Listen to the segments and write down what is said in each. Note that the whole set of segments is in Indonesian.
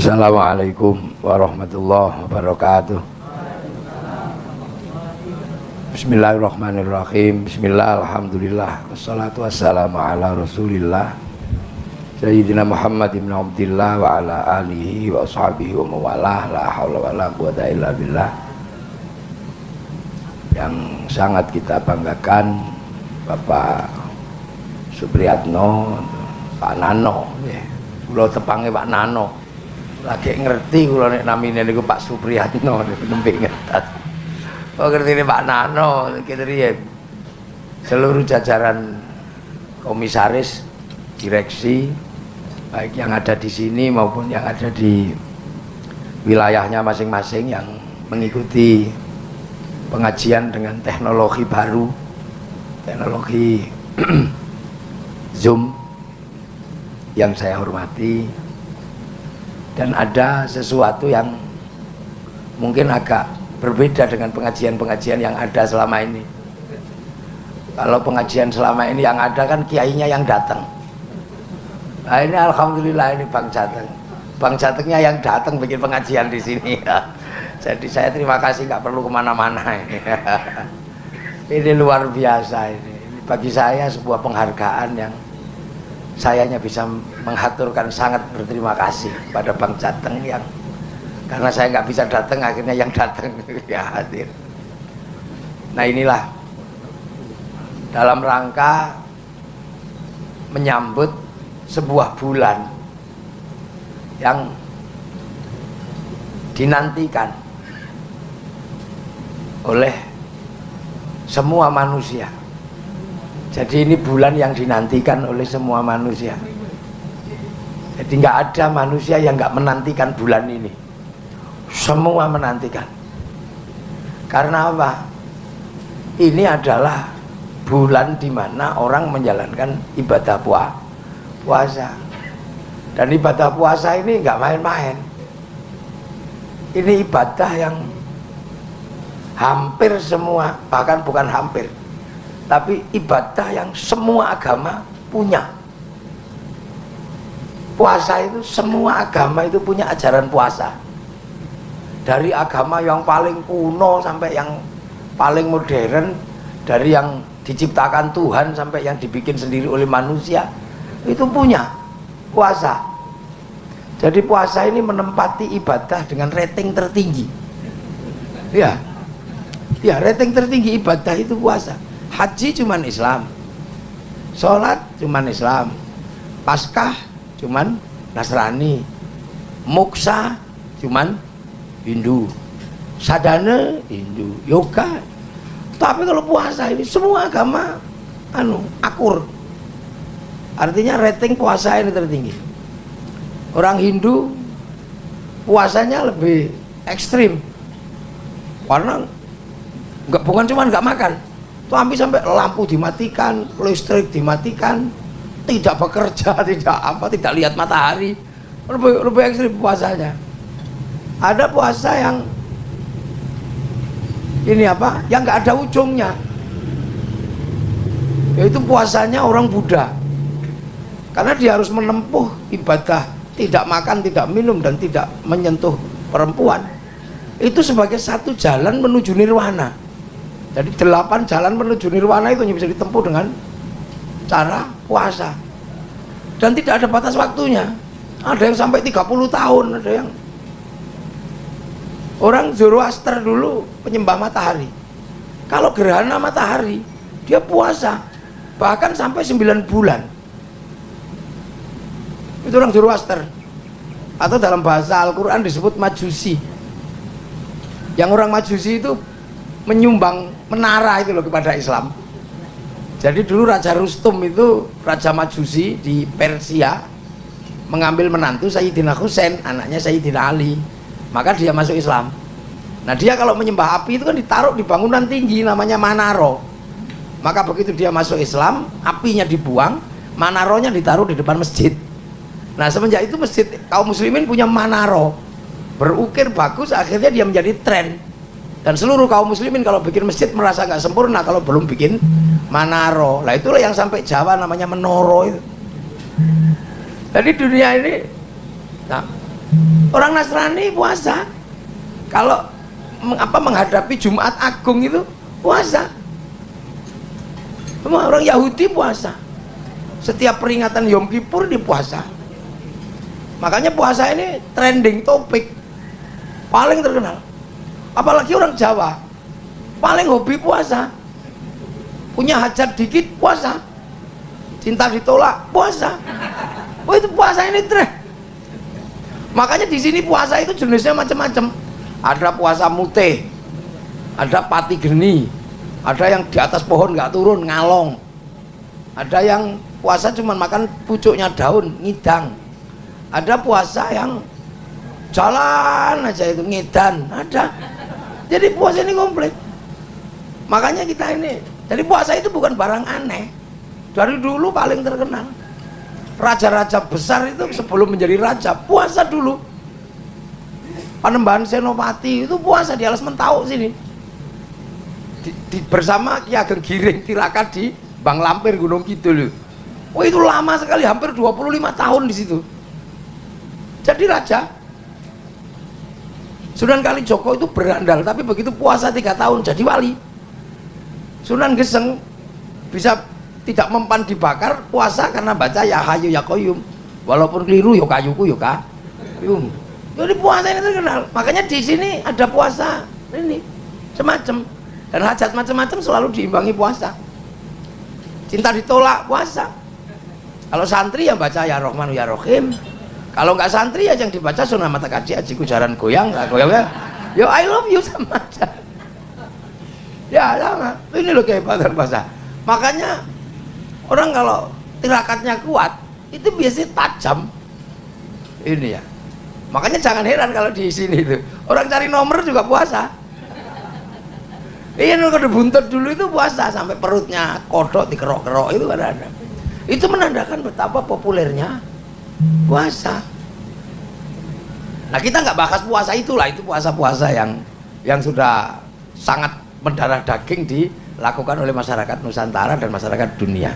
Assalamualaikum warahmatullahi wabarakatuh. Bismillahirrahmanirrahim. Bismillah, Alhamdulillah. Wassalatu wassalamu ala rasulillah. Sayyidina Muhammad ibn Abdillah Wa ala alihi wa ashabihi wa mawalah. La hawla wa la quwata illa billah. Yang sangat kita banggakan Bapak Supriyatno Pak Nano ya. Kulo tepangnya Pak Nano lagi ngerti kalau nek namine niku Pak Supriyatno nembe ngertas. Oh ngerti ini Pak Nano kita ya seluruh jajaran komisaris direksi baik yang ada di sini maupun yang ada di wilayahnya masing-masing yang mengikuti pengajian dengan teknologi baru teknologi Zoom yang saya hormati dan ada sesuatu yang mungkin agak berbeda dengan pengajian-pengajian yang ada selama ini kalau pengajian selama ini yang ada kan kiainya yang datang nah ini Alhamdulillah ini Bang Jateng Bang Jatengnya yang datang bikin pengajian di sini ya. jadi saya terima kasih nggak perlu ke mana-mana ini ini luar biasa ini. ini bagi saya sebuah penghargaan yang sayanya bisa menghaturkan sangat berterima kasih pada Bang Jateng yang karena saya nggak bisa datang akhirnya yang datang ya hadir. Nah inilah dalam rangka menyambut sebuah bulan yang dinantikan oleh semua manusia jadi ini bulan yang dinantikan oleh semua manusia. Jadi nggak ada manusia yang nggak menantikan bulan ini. Semua menantikan. Karena apa? Ini adalah bulan di mana orang menjalankan ibadah puasa. Dan ibadah puasa ini nggak main-main. Ini ibadah yang hampir semua bahkan bukan hampir tapi ibadah yang semua agama punya. Puasa itu semua agama itu punya ajaran puasa. Dari agama yang paling kuno sampai yang paling modern dari yang diciptakan Tuhan sampai yang dibikin sendiri oleh manusia itu punya puasa. Jadi puasa ini menempati ibadah dengan rating tertinggi. Ya. Ya rating tertinggi ibadah itu puasa haji cuman Islam. Sholat cuman Islam. Paskah cuman Nasrani. Muksa cuman Hindu. Sadana Hindu. Yoga. Tapi kalau puasa ini semua agama anu akur. Artinya rating puasa ini tertinggi. Orang Hindu puasanya lebih ekstrim. Karena nggak bukan cuma nggak makan tapi sampai lampu dimatikan listrik dimatikan tidak bekerja tidak apa tidak lihat matahari. Lebih, lebih ekstrim puasanya. Ada puasa yang ini apa? Yang nggak ada ujungnya. Yaitu puasanya orang Buddha. Karena dia harus menempuh ibadah tidak makan tidak minum dan tidak menyentuh perempuan. Itu sebagai satu jalan menuju nirwana jadi delapan jalan menuju nirwana itu hanya bisa ditempuh dengan cara puasa. Dan tidak ada batas waktunya. Ada yang sampai 30 tahun ada yang orang Zoroaster dulu penyembah matahari. Kalau gerhana matahari dia puasa. Bahkan sampai 9 bulan. Itu orang Zoroaster. Atau dalam bahasa Al-Quran disebut majusi. Yang orang majusi itu menyumbang menara itu loh kepada Islam. Jadi dulu Raja Rustum itu Raja Majusi di Persia mengambil menantu Sayyidina Husain anaknya Sayyidina Ali. Maka dia masuk Islam. Nah dia kalau menyembah api itu kan ditaruh di bangunan tinggi namanya Manaro. Maka begitu dia masuk Islam apinya dibuang Manaronya ditaruh di depan masjid. Nah semenjak itu masjid kaum muslimin punya Manaro. Berukir bagus akhirnya dia menjadi tren dan seluruh kaum muslimin kalau bikin masjid merasa nggak sempurna kalau belum bikin manaro. Lah itulah yang sampai Jawa namanya menoro itu. Jadi dunia ini nah orang Nasrani puasa. Kalau apa menghadapi Jumat Agung itu puasa. Semua orang Yahudi puasa. Setiap peringatan Yom Kippur di puasa. Makanya puasa ini trending topik paling terkenal apalagi orang Jawa. Paling hobi puasa. Punya hajat dikit puasa. Cinta ditolak puasa. Oh itu puasa ini tren makanya di sini puasa itu jenisnya macam-macam. Ada puasa mute ada pati geni ada yang di atas pohon nggak turun ngalong. Ada yang puasa cuma makan pucuknya daun ngidang. Ada puasa yang jalan aja itu ngidan ada jadi puasa ini komplit. Makanya kita ini jadi puasa itu bukan barang aneh. Dari dulu paling terkenal. Raja-raja besar itu sebelum menjadi raja puasa dulu. Panembahan Senopati itu puasa di alas mentau sini. Di, di, bersama Ki Ageng Giring tirakat di Bang Lampir Gunung Kidul. Oh itu lama sekali hampir 25 tahun di situ. Jadi raja Sunan Kalijogo itu berandal tapi begitu puasa tiga tahun jadi wali. Sunan Geseng bisa tidak mempan dibakar puasa karena baca ya hayu ya koyum. Walaupun keliru ya kayuku ya kayum. Jadi puasa ini terkenal. Makanya di sini ada puasa ini semacam. Dan hajat macam-macam selalu diimbangi puasa. Cinta ditolak puasa. Kalau santri yang baca ya rohmanu ya rohim kalau nggak santri ya yang dibaca sunnah mata kaji aji kujaran goyang nggak goyang. Ya yo I love you sama aja. Ya sama. Ini loh kehebatan puasa makanya orang kalau tirakatnya kuat itu biasanya tajam. Ini ya. Makanya jangan heran kalau di sini itu. Orang cari nomor juga puasa. Iya kalau buntut dulu itu puasa sampai perutnya kodok dikerok-kerok itu ada ada. Itu menandakan betapa populernya puasa. Nah kita nggak bahas puasa itulah itu puasa-puasa yang yang sudah sangat mendarah daging dilakukan oleh masyarakat Nusantara dan masyarakat dunia.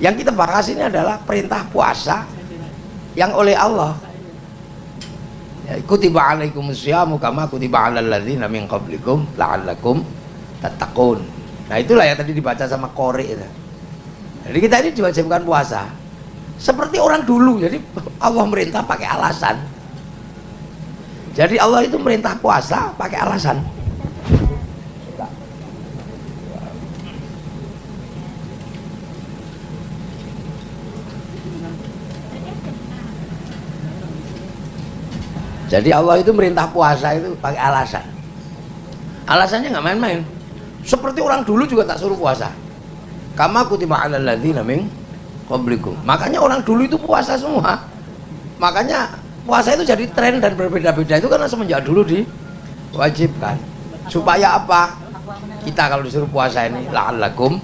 Yang kita bahas ini adalah perintah puasa yang oleh Allah. Ya, kutiba alaikum syamu kama kutiba alal ladzina min qablikum la'allakum tattaqun. Nah itulah yang tadi dibaca sama Kori jadi kita ini diwajibkan puasa seperti orang dulu jadi Allah merintah pakai alasan jadi Allah itu merintah puasa pakai alasan Jadi Allah itu merintah puasa itu pakai alasan. Alasannya nggak main-main. Seperti orang dulu juga tak suruh puasa. Kama kutiba alal ladzina min qablikum. Makanya orang dulu itu puasa semua. Makanya puasa itu jadi tren dan berbeda-beda itu karena semenjak dulu diwajibkan. Supaya apa? Kita kalau disuruh puasa ini la'allakum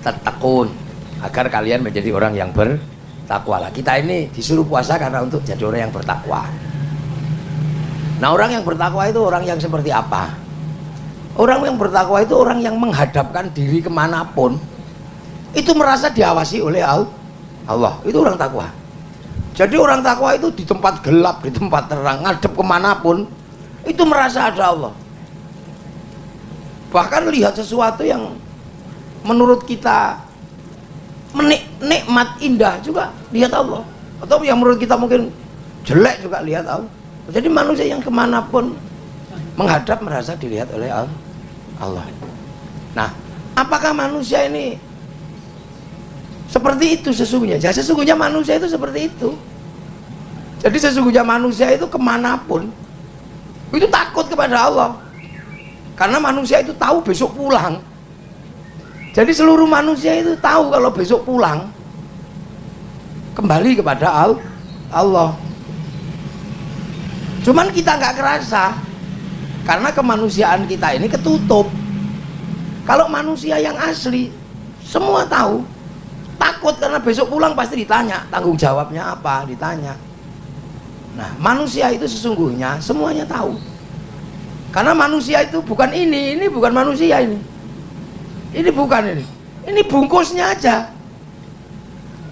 tattaqun agar kalian menjadi orang yang bertakwa lah. Kita ini disuruh puasa karena untuk jadi orang yang bertakwa. Nah orang yang bertakwa itu orang yang seperti apa? Orang yang bertakwa itu orang yang menghadapkan diri ke mana pun itu merasa diawasi oleh Allah. Itu orang takwa. Jadi orang takwa itu di tempat gelap, di tempat terang, ngadep ke mana pun itu merasa ada Allah. Bahkan lihat sesuatu yang menurut kita menik nikmat indah juga lihat Allah. Atau yang menurut kita mungkin jelek juga lihat Allah jadi manusia yang ke mana pun menghadap merasa dilihat oleh Allah nah apakah manusia ini seperti itu sesungguhnya. Jadi sesungguhnya manusia itu seperti itu. Jadi sesungguhnya manusia itu ke mana pun itu takut kepada Allah. Karena manusia itu tahu besok pulang. Jadi seluruh manusia itu tahu kalau besok pulang kembali kepada Allah. Cuman kita nggak kerasa karena kemanusiaan kita ini ketutup. Kalau manusia yang asli semua tahu takut karena besok pulang pasti ditanya tanggung jawabnya apa? Ditanya. Nah manusia itu sesungguhnya semuanya tahu. Karena manusia itu bukan ini ini bukan manusia ini. Ini bukan ini. Ini bungkusnya aja.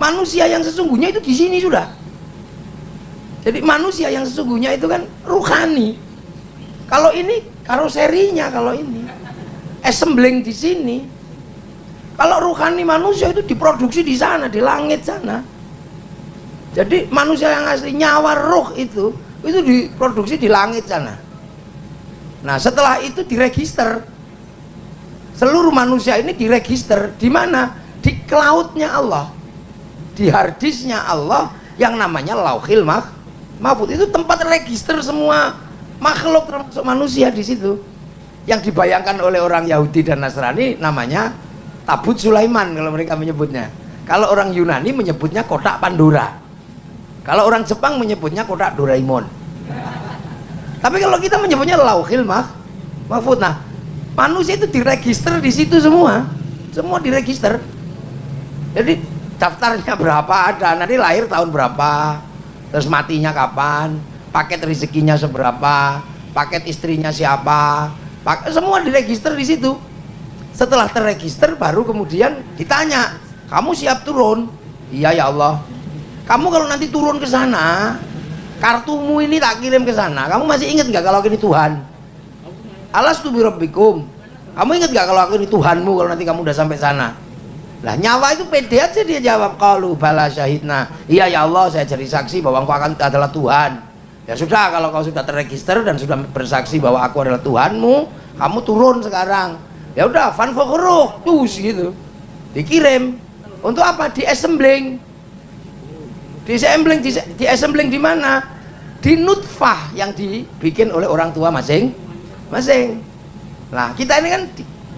Manusia yang sesungguhnya itu di sini sudah. Jadi manusia yang sesungguhnya itu kan ruhani. Kalau ini karoserinya kalau ini. Assembling di sini kalau ruhani manusia itu diproduksi di sana di langit sana. Jadi manusia yang asli nyawa roh itu itu diproduksi di langit sana. Nah setelah itu diregister. Seluruh manusia ini diregister di mana? Di cloudnya Allah. Di harddisknya Allah yang namanya lauhil mah mahfud. Itu tempat register semua makhluk termasuk manusia di situ. Yang dibayangkan oleh orang Yahudi dan Nasrani namanya tabut Sulaiman kalau mereka menyebutnya. Kalau orang Yunani menyebutnya kotak Pandora. Kalau orang Jepang menyebutnya kotak Doraemon. Tapi kalau kita menyebutnya lauhil mah mahfud nah manusia itu diregister di situ semua. Semua diregister. Jadi daftarnya berapa ada nanti lahir tahun berapa terus matinya kapan paket rezekinya seberapa paket istrinya siapa semua diregister di situ setelah terregister baru kemudian ditanya kamu siap turun? Iya ya Allah. Kamu kalau nanti turun ke sana kartumu ini tak kirim ke sana kamu masih ingat nggak kalau ini Tuhan? Alas tu kamu ingat nggak kalau aku ini Tuhanmu kalau nanti kamu udah sampai sana? Lah nyawa itu pede aja dia jawab. Kalau bala syahidna. Iya ya Allah saya jadi saksi bahwa engkau akan adalah Tuhan. Ya sudah kalau kau sudah terregister dan sudah bersaksi bahwa aku adalah Tuhanmu kamu turun sekarang ya udah fan fokuruh tuh gitu. Dikirim. Untuk apa? Di assembling di assembling di, di assembling di mana? Di nutfah yang dibikin oleh orang tua masing masing. Nah kita ini kan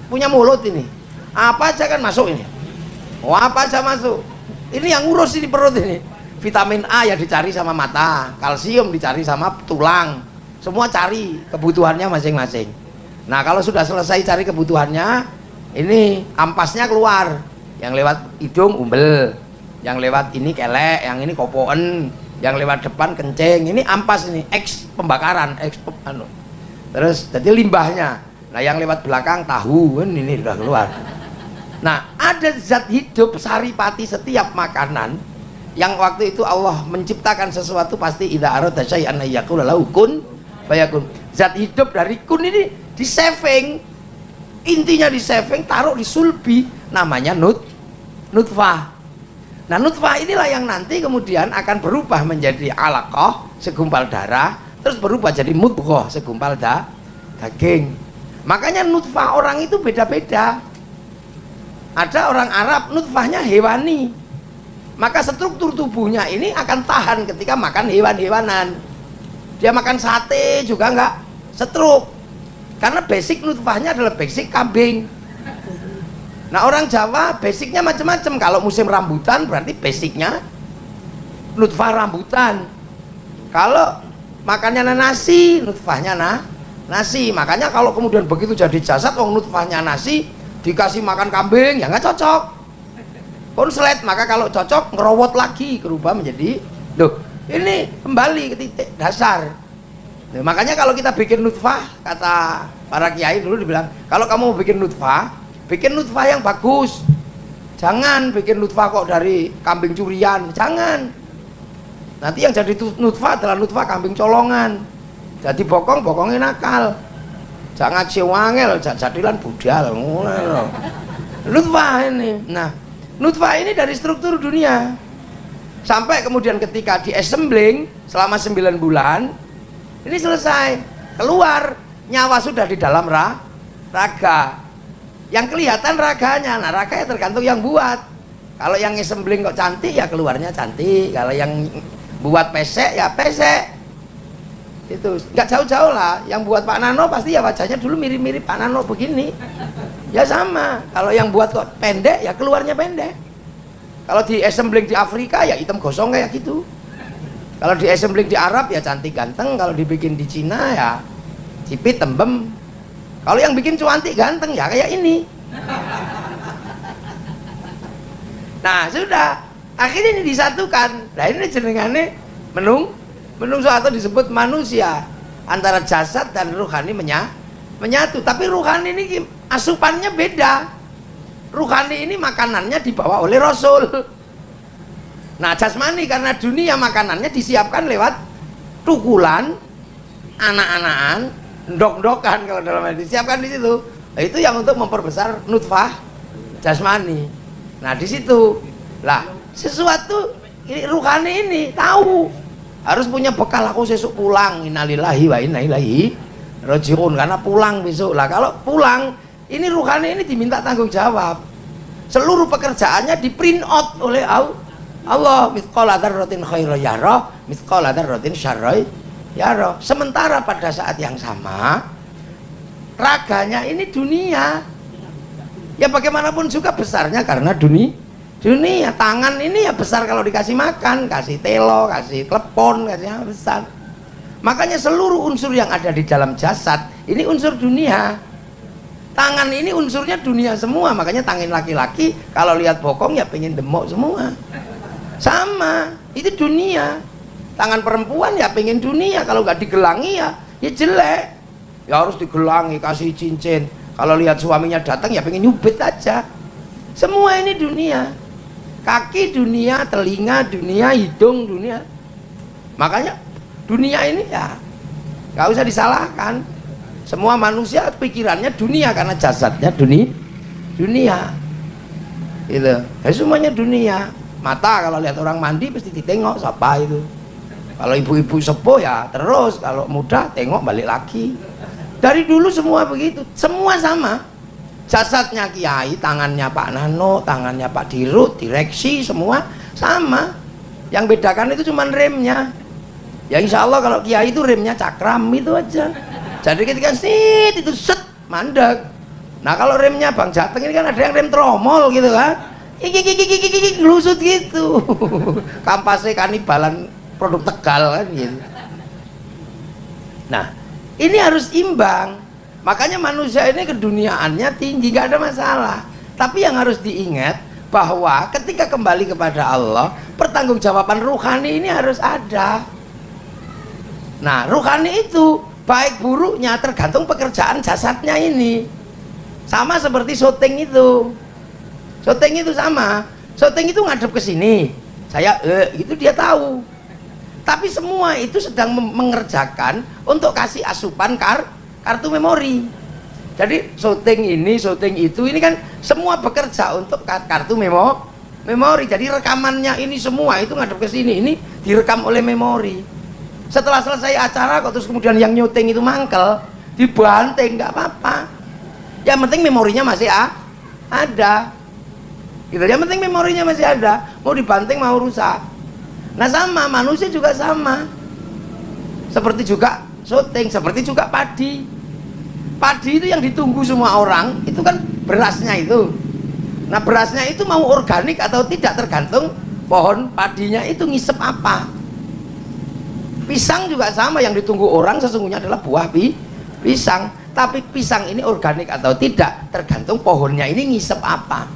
punya mulut ini. Apa aja kan masuk ini? Oh apa aja masuk? Ini yang ngurus ini perut ini. Vitamin A yang dicari sama mata kalsium dicari sama tulang. Semua cari kebutuhannya masing-masing nah kalau sudah selesai cari kebutuhannya ini ampasnya keluar. Yang lewat hidung umbel. Yang lewat ini kelek yang ini kopoen. Yang lewat depan kencing. Ini ampas ini X pembakaran X anu. Terus jadi limbahnya. Nah yang lewat belakang tahu kan ini sudah keluar. Nah ada zat hidup saripati setiap makanan yang waktu itu Allah menciptakan sesuatu pasti idza arada syai'an yaqulu lahu kun fayakun. Zat hidup dari kun ini di saving. Intinya di saving taruh di sulbi namanya nut nutfah. Nah, nutfah inilah yang nanti kemudian akan berubah menjadi alaqah, segumpal darah, terus berubah jadi mudghah, segumpal da, daging. Makanya nutfah orang itu beda-beda. Ada orang Arab nutfahnya hewani, maka struktur tubuhnya ini akan tahan ketika makan hewan-hewanan dia makan sate juga enggak setruk. Karena basic nutfahnya adalah basic kambing. Nah orang Jawa basicnya macam-macam. Kalau musim rambutan berarti basicnya nutfah rambutan. Kalau makannya nasi nutfahnya nah nasi. Makanya kalau kemudian begitu jadi jasad wong nutfahnya nasi dikasih makan kambing ya nggak cocok. Konslet maka kalau cocok ngerowot lagi berubah menjadi loh ini kembali ke titik dasar. Nah, makanya kalau kita bikin nutfah kata para kiai dulu dibilang kalau kamu mau bikin nutfah bikin nutfah yang bagus. Jangan bikin nutfah kok dari kambing curian. Jangan. Nanti yang jadi nutfah adalah nutfah kambing colongan. Jadi bokong bokongnya nakal. Jangan siwangel jadilan budal. Nutfah ini. Nah nutfah ini dari struktur dunia sampai kemudian ketika di assembling selama 9 bulan ini selesai. Keluar nyawa sudah di dalam ra, raga. Yang kelihatan raganya nah raga ya tergantung yang buat. Kalau yang assembling kok cantik ya keluarnya cantik. Kalau yang buat pesek ya pesek. Itu nggak jauh-jauh lah. Yang buat Pak Nano pasti ya wajahnya dulu mirip-mirip Pak Nano begini. Ya sama. Kalau yang buat kok pendek ya keluarnya pendek kalau di assembling di Afrika ya hitam gosong kayak gitu. Kalau di assembling di Arab ya cantik ganteng kalau dibikin di Cina ya cipit tembem. Kalau yang bikin cuantik ganteng ya kayak ini. Nah sudah. Akhirnya ini disatukan. Nah ini jenengannya menung menung suatu disebut manusia. Antara jasad dan ruhani menya, menyatu. Tapi ruhani ini asupannya beda ruhani ini makanannya dibawa oleh rasul. Nah jasmani karena dunia makanannya disiapkan lewat tukulan anak-anakan ndok-ndokan kalau dalam hadis siapkan di situ. Nah, itu yang untuk memperbesar nutfah jasmani. Nah di situ. Lah sesuatu ini ruhani ini tahu. Harus punya bekal aku sesuk pulang. Innalillahi wa inna ilaihi rojiun karena pulang besok. Lah kalau pulang ini ruhani ini diminta tanggung jawab. Seluruh pekerjaannya di print out oleh Allah. Sementara pada saat yang sama raganya ini dunia. Ya bagaimanapun juga besarnya karena dunia dunia. Tangan ini ya besar kalau dikasih makan kasih telo kasih klepon kasih besar. Makanya seluruh unsur yang ada di dalam jasad ini unsur dunia tangan ini unsurnya dunia semua makanya tangan laki-laki kalau lihat bokong ya pengen demok semua. Sama itu dunia. Tangan perempuan ya pengen dunia kalau nggak digelangi ya ya jelek. Ya harus digelangi kasih cincin. Kalau lihat suaminya datang ya pengen nyubit aja. Semua ini dunia. Kaki dunia, telinga dunia, hidung dunia. Makanya dunia ini ya nggak usah disalahkan. Semua manusia pikirannya dunia karena jasadnya dunia. Dunia. Itu. Ya, semuanya dunia. Mata kalau lihat orang mandi pasti ditengok siapa itu. Kalau ibu-ibu sepuh ya terus, kalau muda tengok balik lagi. Dari dulu semua begitu, semua sama jasadnya kiai tangannya Pak Nano tangannya Pak Dirut direksi semua sama yang bedakan itu cuma remnya ya insya Allah kalau kiai itu remnya cakram itu aja jadi ketika sit itu set mandek. Nah kalau remnya Bang Jateng ini kan ada yang rem tromol gitu kan. Iki iki iki iki iki lusut gitu. Kampasnya kanibalan produk tegal kan gitu. Nah ini harus imbang. Makanya manusia ini keduniaannya tinggi gak ada masalah. Tapi yang harus diingat bahwa ketika kembali kepada Allah pertanggungjawaban ruhani ini harus ada. Nah ruhani itu baik buruknya tergantung pekerjaan jasadnya ini. Sama seperti syuting itu. Syuting itu sama. Syuting itu ngadep ke sini. Saya eh, itu dia tahu. Tapi semua itu sedang mengerjakan untuk kasih asupan kar kartu memori. Jadi syuting ini syuting itu ini kan semua bekerja untuk kartu memo memori. Jadi rekamannya ini semua itu ngadep ke sini. Ini direkam oleh memori setelah selesai acara kok terus kemudian yang nyuting itu mangkel dibanting nggak apa-apa. Yang penting memorinya masih ah, ada. Gitu. Yang penting memorinya masih ada. Mau dibanting mau rusak. Nah sama. Manusia juga sama. Seperti juga syuting seperti juga padi. Padi itu yang ditunggu semua orang itu kan berasnya itu. Nah berasnya itu mau organik atau tidak tergantung pohon padinya itu ngisep apa pisang juga sama yang ditunggu orang sesungguhnya adalah buah pi pisang. Tapi pisang ini organik atau tidak tergantung pohonnya ini ngisep apa.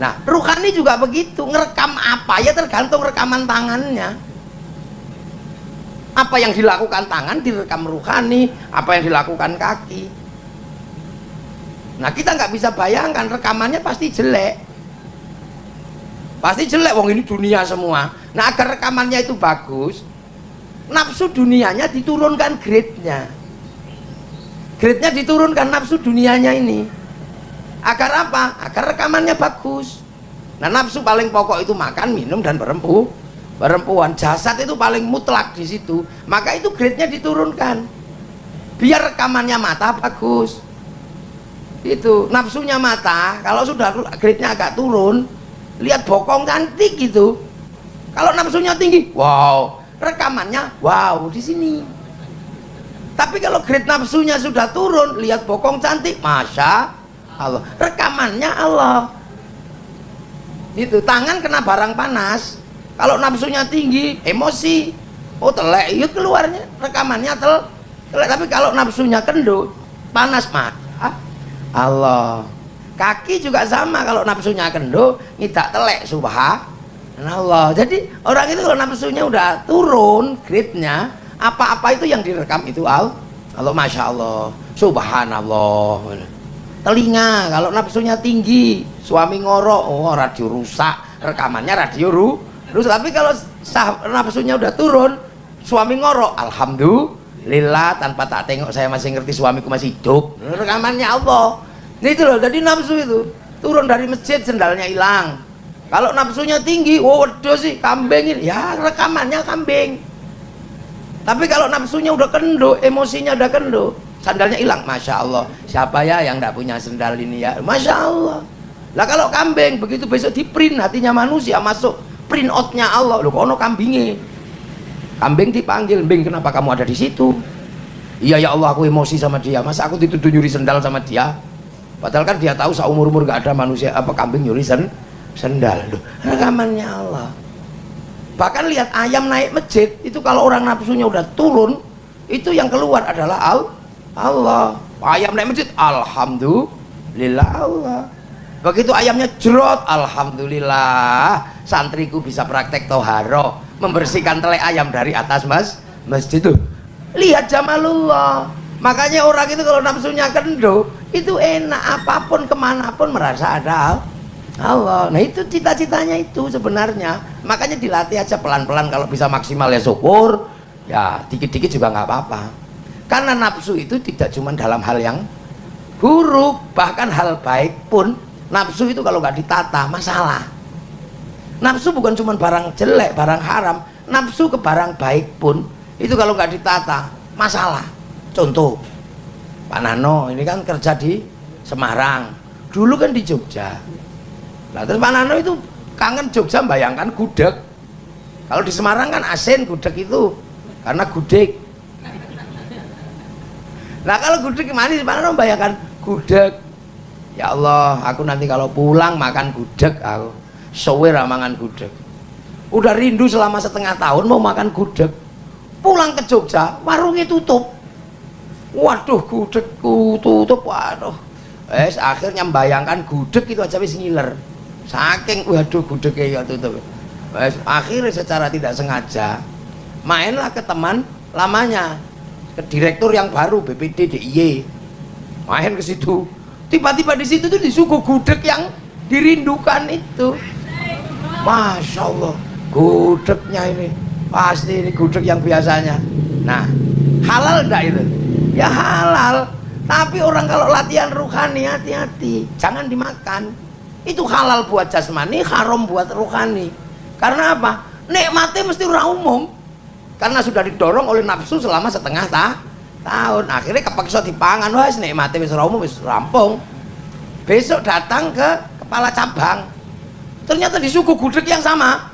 Nah ruhani juga begitu ngerekam apa ya tergantung rekaman tangannya. Apa yang dilakukan tangan direkam ruhani apa yang dilakukan kaki. Nah kita nggak bisa bayangkan rekamannya pasti jelek. Pasti jelek wong ini dunia semua. Nah agar rekamannya itu bagus nafsu dunianya diturunkan grade-nya. Grade-nya diturunkan nafsu dunianya ini. Agar apa? agar rekamannya bagus. Nah nafsu paling pokok itu makan, minum, dan berempu perempuan. Jasad itu paling mutlak di situ. Maka itu grade-nya diturunkan. Biar rekamannya mata bagus. Itu nafsunya mata kalau sudah grade-nya agak turun lihat bokong cantik gitu. Kalau nafsunya tinggi wow rekamannya wow di sini. Tapi kalau grade nafsunya sudah turun lihat bokong cantik masya Allah. Rekamannya Allah. Itu tangan kena barang panas. Kalau nafsunya tinggi emosi. Oh telek itu keluarnya. Rekamannya tel telek. Tapi kalau nafsunya kendut panas mah Allah. Kaki juga sama kalau nafsunya kendut ngidak telek subhanallah jadi orang itu kalau nafsunya udah turun grade-nya apa-apa itu yang direkam itu al. Allah Masya Allah subhanallah. Telinga kalau nafsunya tinggi suami ngorok oh radio rusak. Rekamannya radio ru Terus tapi kalau nafsunya udah turun, suami ngorok alhamdulillah tanpa tak tengok saya masih ngerti suamiku masih hidup. Rekamannya Allah. Nah itu loh jadi nafsu itu turun dari masjid sendalnya hilang kalau nafsunya tinggi waduh sih kambing ini. Ya rekamannya kambing. Tapi kalau nafsunya udah kendo emosinya udah kendo sandalnya hilang. Masya Allah. Siapa ya yang tidak punya sendal ini ya? Masya Allah. Lah kalau kambing begitu besok di print hatinya manusia masuk print outnya Allah. Loh kono kambingnya kambing dipanggil bing kenapa kamu ada di situ? Iya ya Allah aku emosi sama dia. Masa aku dituduh nyuri sendal sama dia? Padahal kan dia tahu seumur umur gak ada manusia apa kambing nyuri sen sendal. Duh, rekamannya Allah. Bahkan lihat ayam naik masjid itu kalau orang nafsunya udah turun itu yang keluar adalah al Allah. Ayam naik masjid Alhamdulillah Allah. Begitu ayamnya jerot Alhamdulillah. Santriku bisa praktek toharo membersihkan telek ayam dari atas mas masjid itu lihat jamalullah makanya orang itu kalau nafsunya kendo itu enak apa pun ke mana pun merasa ada Allah. Nah itu cita-citanya itu sebenarnya. Makanya dilatih aja pelan-pelan kalau bisa maksimal ya syukur ya dikit-dikit juga nggak apa-apa. Karena nafsu itu tidak cuma dalam hal yang buruk bahkan hal baik pun nafsu itu kalau nggak ditata masalah. Nafsu bukan cuma barang jelek barang haram. Nafsu ke barang baik pun itu kalau nggak ditata masalah. Contoh Pak Nano ini kan kerja di Semarang. Dulu kan di Jogja nah terus Pak Nano itu kangen Jogja bayangkan gudeg. Kalau di Semarang kan asin gudeg itu karena gudeg. Nah kalau gudeg manis Pak Nano bayangkan gudeg. Ya Allah aku nanti kalau pulang makan gudeg aku sowe ramangan gudeg. Udah rindu selama setengah tahun mau makan gudeg. Pulang ke Jogja warungnya tutup. Waduh gudegku tutup waduh. Eh akhirnya membayangkan gudeg itu aja wis ngiler saking waduh gudegnya ya eh, akhirnya secara tidak sengaja mainlah ke teman lamanya ke direktur yang baru BPD DIY main ke situ. Tiba-tiba di situ tuh disuguh gudeg yang dirindukan itu. Masya Allah gudegnya ini. Pasti ini gudeg yang biasanya. Nah halal enggak itu? Ya halal. Tapi orang kalau latihan ruhani hati-hati. Jangan dimakan itu halal buat jasmani haram buat ruhani karena apa? Nikmatnya mesti orang umum. Karena sudah didorong oleh nafsu selama setengah ta tahun. Akhirnya kepaksa dipangan. Wah nikmatnya wis umum wis rampung. Besok datang ke kepala cabang. Ternyata di suku gudeg yang sama.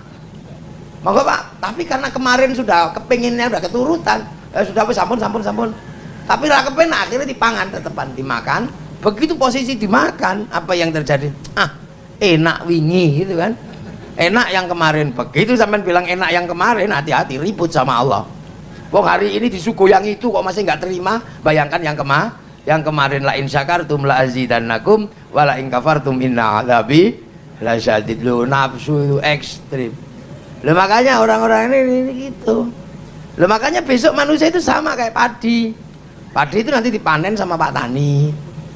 Monggo pak. Tapi karena kemarin sudah kepinginnya udah keturutan. Eh, sudah sampun sampun sampun. Tapi lah kepen akhirnya dipangan tetepan dimakan. Begitu posisi dimakan apa yang terjadi? Ah enak wingi gitu kan? Enak yang kemarin. Begitu sampai bilang enak yang kemarin hati-hati ribut sama Allah. Wong hari ini di suku yang itu kok masih nggak terima? Bayangkan yang kema yang kemarin la in syakartum la azidannakum wa la in kafartum inna lah syadid lu nafsu itu ekstrim. Lo makanya orang-orang ini, ini gitu. Lo makanya besok manusia itu sama kayak padi. Padi itu nanti dipanen sama pak tani.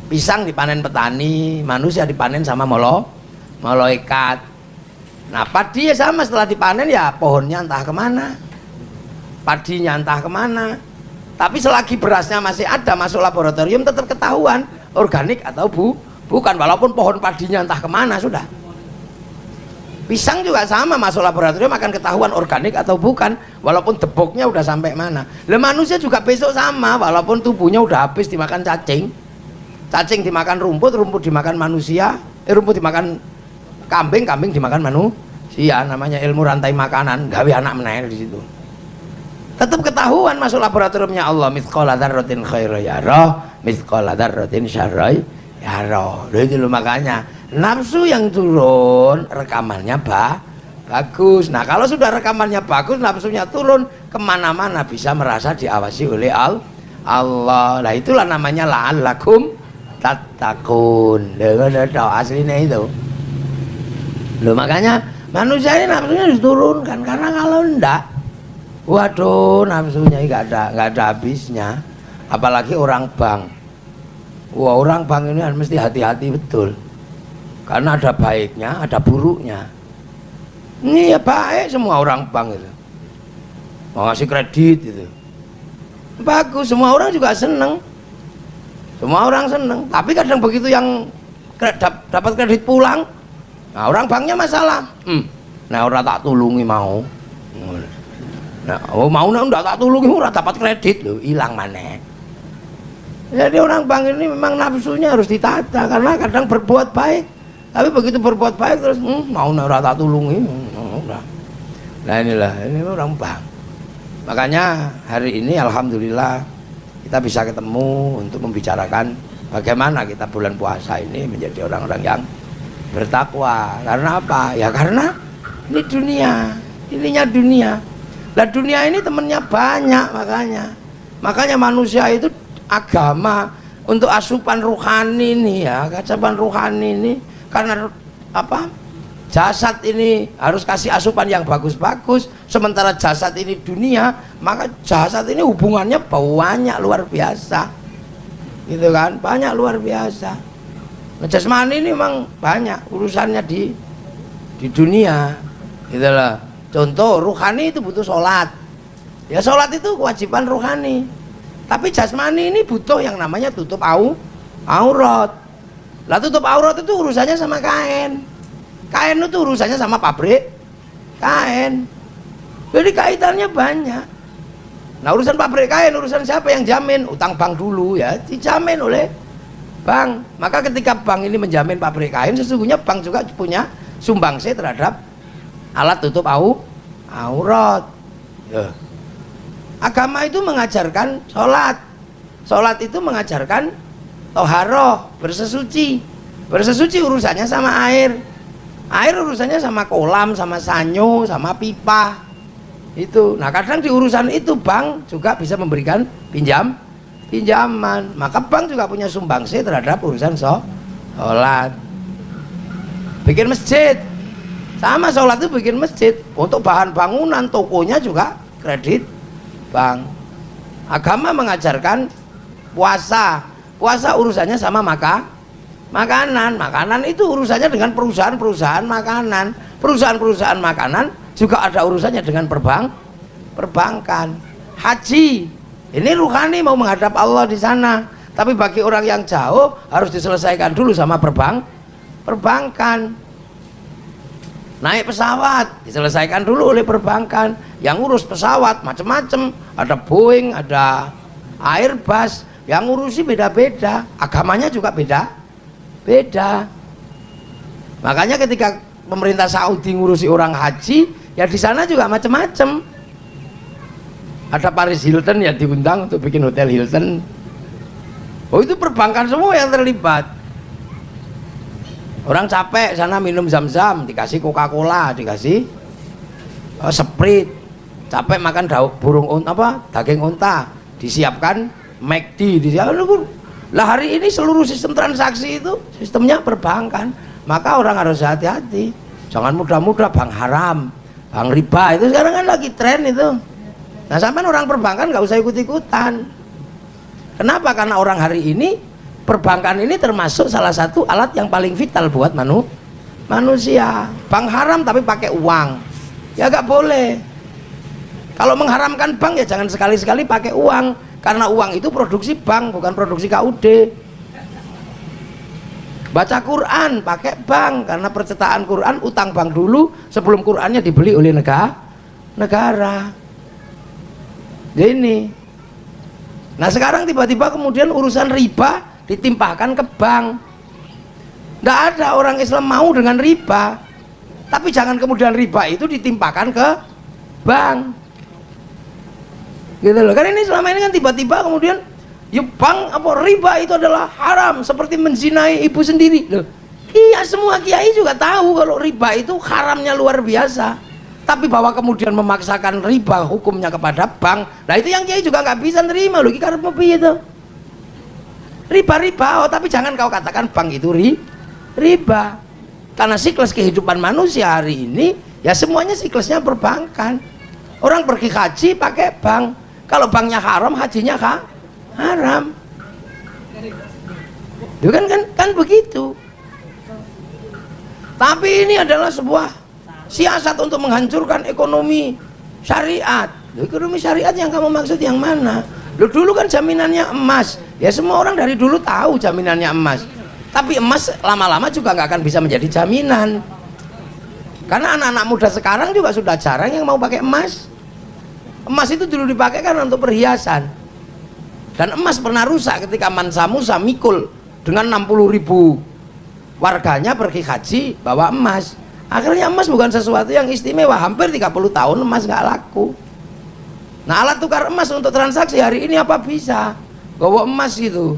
Pisang dipanen petani manusia dipanen sama molo ikat nah padi ya sama setelah dipanen ya pohonnya entah ke mana. Padinya entah ke mana. Tapi selagi berasnya masih ada masuk laboratorium tetap ketahuan organik atau bu bukan. Walaupun pohon padinya entah ke mana sudah. Pisang juga sama masuk laboratorium akan ketahuan organik atau bukan walaupun deboknya udah sampai mana. Le manusia juga besok sama walaupun tubuhnya udah habis dimakan cacing. Cacing dimakan rumput rumput dimakan manusia eh, rumput dimakan kambing kambing dimakan manusia namanya ilmu rantai makanan gawe anak menaik di situ. Tetap ketahuan masuk laboratoriumnya Allah mithqala dzarratin khairu yara mithqala dzarratin syarra yara itu loh makanya nafsu yang turun rekamannya bah, bagus. Nah kalau sudah rekamannya bagus nafsunya turun ke mana-mana bisa merasa diawasi oleh al Allah. Nah itulah namanya la'allakum tatakun dengan aslinya itu loh makanya manusia ini nafsunya diturunkan karena kalau enggak waduh nafsunya enggak ada enggak ada habisnya. Apalagi orang bank. Wah orang bank ini mesti hati-hati betul. Karena ada baiknya ada buruknya. Ini ya baik semua orang bang itu. Mau ngasih kredit gitu bagus semua orang juga seneng. Semua orang seneng. Tapi kadang begitu yang dapat kredit pulang nah orang banknya masalah. Hmm. nah orang tak tulungi mau. Nah oh mau nah tak tulungi orang dapat kredit. Loh hilang mana jadi orang bank ini memang nafsunya harus ditata karena kadang berbuat baik. Tapi begitu berbuat baik terus hmm, mau nara tak tulungi hmm, nah inilah ini orang bank. Makanya hari ini Alhamdulillah kita bisa ketemu untuk membicarakan bagaimana kita bulan puasa ini menjadi orang-orang yang bertakwa. Karena apa? Ya karena ini dunia. Ininya dunia. Lah dunia ini temennya banyak makanya. Makanya manusia itu agama untuk asupan ruhani ini ya asupan ruhani ini karena apa? Jasad ini harus kasih asupan yang bagus-bagus. Sementara jasad ini dunia maka jasad ini hubungannya banyak luar biasa. Gitu kan? Banyak luar biasa jasmani ini memang banyak urusannya di di dunia. Loh. Contoh ruhani itu butuh sholat. Ya sholat itu kewajiban ruhani. Tapi jasmani ini butuh yang namanya tutup au aurat. Lah tutup aurat itu urusannya sama kain. Kain itu urusannya sama pabrik. Kain. Jadi kaitannya banyak. Nah urusan pabrik kain urusan siapa yang jamin? Utang bank dulu ya dijamin oleh bank. Maka ketika bank ini menjamin pabrik kain sesungguhnya bank juga punya sumbangsi terhadap alat tutup au aurat. Ya. Agama itu mengajarkan sholat. Sholat itu mengajarkan toharoh bersesuci. Bersesuci urusannya sama air. Air urusannya sama kolam sama sanyo sama pipa. Itu. Nah kadang di urusan itu bank juga bisa memberikan pinjam pinjaman. Maka bank juga punya sumbangsi terhadap urusan sholat. Bikin masjid. Sama sholat itu bikin masjid. Untuk bahan bangunan tokonya juga kredit bang agama mengajarkan puasa. Puasa urusannya sama maka makanan. Makanan itu urusannya dengan perusahaan-perusahaan makanan. Perusahaan-perusahaan makanan juga ada urusannya dengan perbang perbankan. Haji ini ruhani mau menghadap Allah di sana. Tapi bagi orang yang jauh harus diselesaikan dulu sama perbang perbankan. Naik pesawat diselesaikan dulu oleh perbankan. Yang ngurus pesawat macam-macam ada Boeing ada Airbus. Yang ngurusi beda-beda. Agamanya juga beda. Beda. Makanya ketika pemerintah Saudi ngurusi orang haji ya di sana juga macam-macam ada Paris Hilton yang diundang untuk bikin hotel Hilton. Oh itu perbankan semua yang terlibat. Orang capek sana minum zam-zam dikasih coca-cola dikasih uh, sprite. Capek makan daun burung unta apa daging unta. Disiapkan McD disiapkan. Lah hari ini seluruh sistem transaksi itu sistemnya perbankan. Maka orang harus hati-hati. Jangan mudah-mudah bank haram bank riba. Itu sekarang kan lagi tren itu nah sampai orang perbankan nggak usah ikut-ikutan. Kenapa? Karena orang hari ini perbankan ini termasuk salah satu alat yang paling vital buat manu manusia. Bank haram tapi pakai uang. Ya gak boleh. Kalau mengharamkan bank ya jangan sekali-sekali pakai uang. Karena uang itu produksi bank bukan produksi KUD baca Quran pakai bank. Karena percetakan Quran utang bank dulu sebelum Qurannya dibeli oleh negara negara ini. Nah sekarang tiba-tiba kemudian urusan riba ditimpahkan ke bank. Tidak ada orang Islam mau dengan riba. Tapi jangan kemudian riba itu ditimpahkan ke bank. Gitu loh. Kan ini selama ini kan tiba-tiba kemudian ya bank apa riba itu adalah haram seperti menzinai ibu sendiri. Loh. Iya semua kiai juga tahu kalau riba itu haramnya luar biasa tapi bahwa kemudian memaksakan riba hukumnya kepada bank nah itu yang kiai juga nggak bisa nerima loh karena itu riba-riba oh tapi jangan kau katakan bank itu ri, riba. Karena siklus kehidupan manusia hari ini ya semuanya siklusnya perbankan. Orang pergi haji pakai bank. Kalau banknya haram hajinya kah? haram. Itu kan, kan kan begitu. Tapi ini adalah sebuah siasat untuk menghancurkan ekonomi syariat. Ekonomi syariat yang kamu maksud yang mana? Loh, dulu kan jaminannya emas. Ya semua orang dari dulu tahu jaminannya emas. Tapi emas lama-lama juga nggak akan bisa menjadi jaminan. Karena anak-anak muda sekarang juga sudah jarang yang mau pakai emas. Emas itu dulu dipakai kan untuk perhiasan. Dan emas pernah rusak ketika Mansa Musa mikul dengan 60 ribu warganya pergi haji bawa emas akhirnya emas bukan sesuatu yang istimewa. Hampir 30 tahun emas nggak laku. Nah alat tukar emas untuk transaksi hari ini apa bisa? Bawa emas itu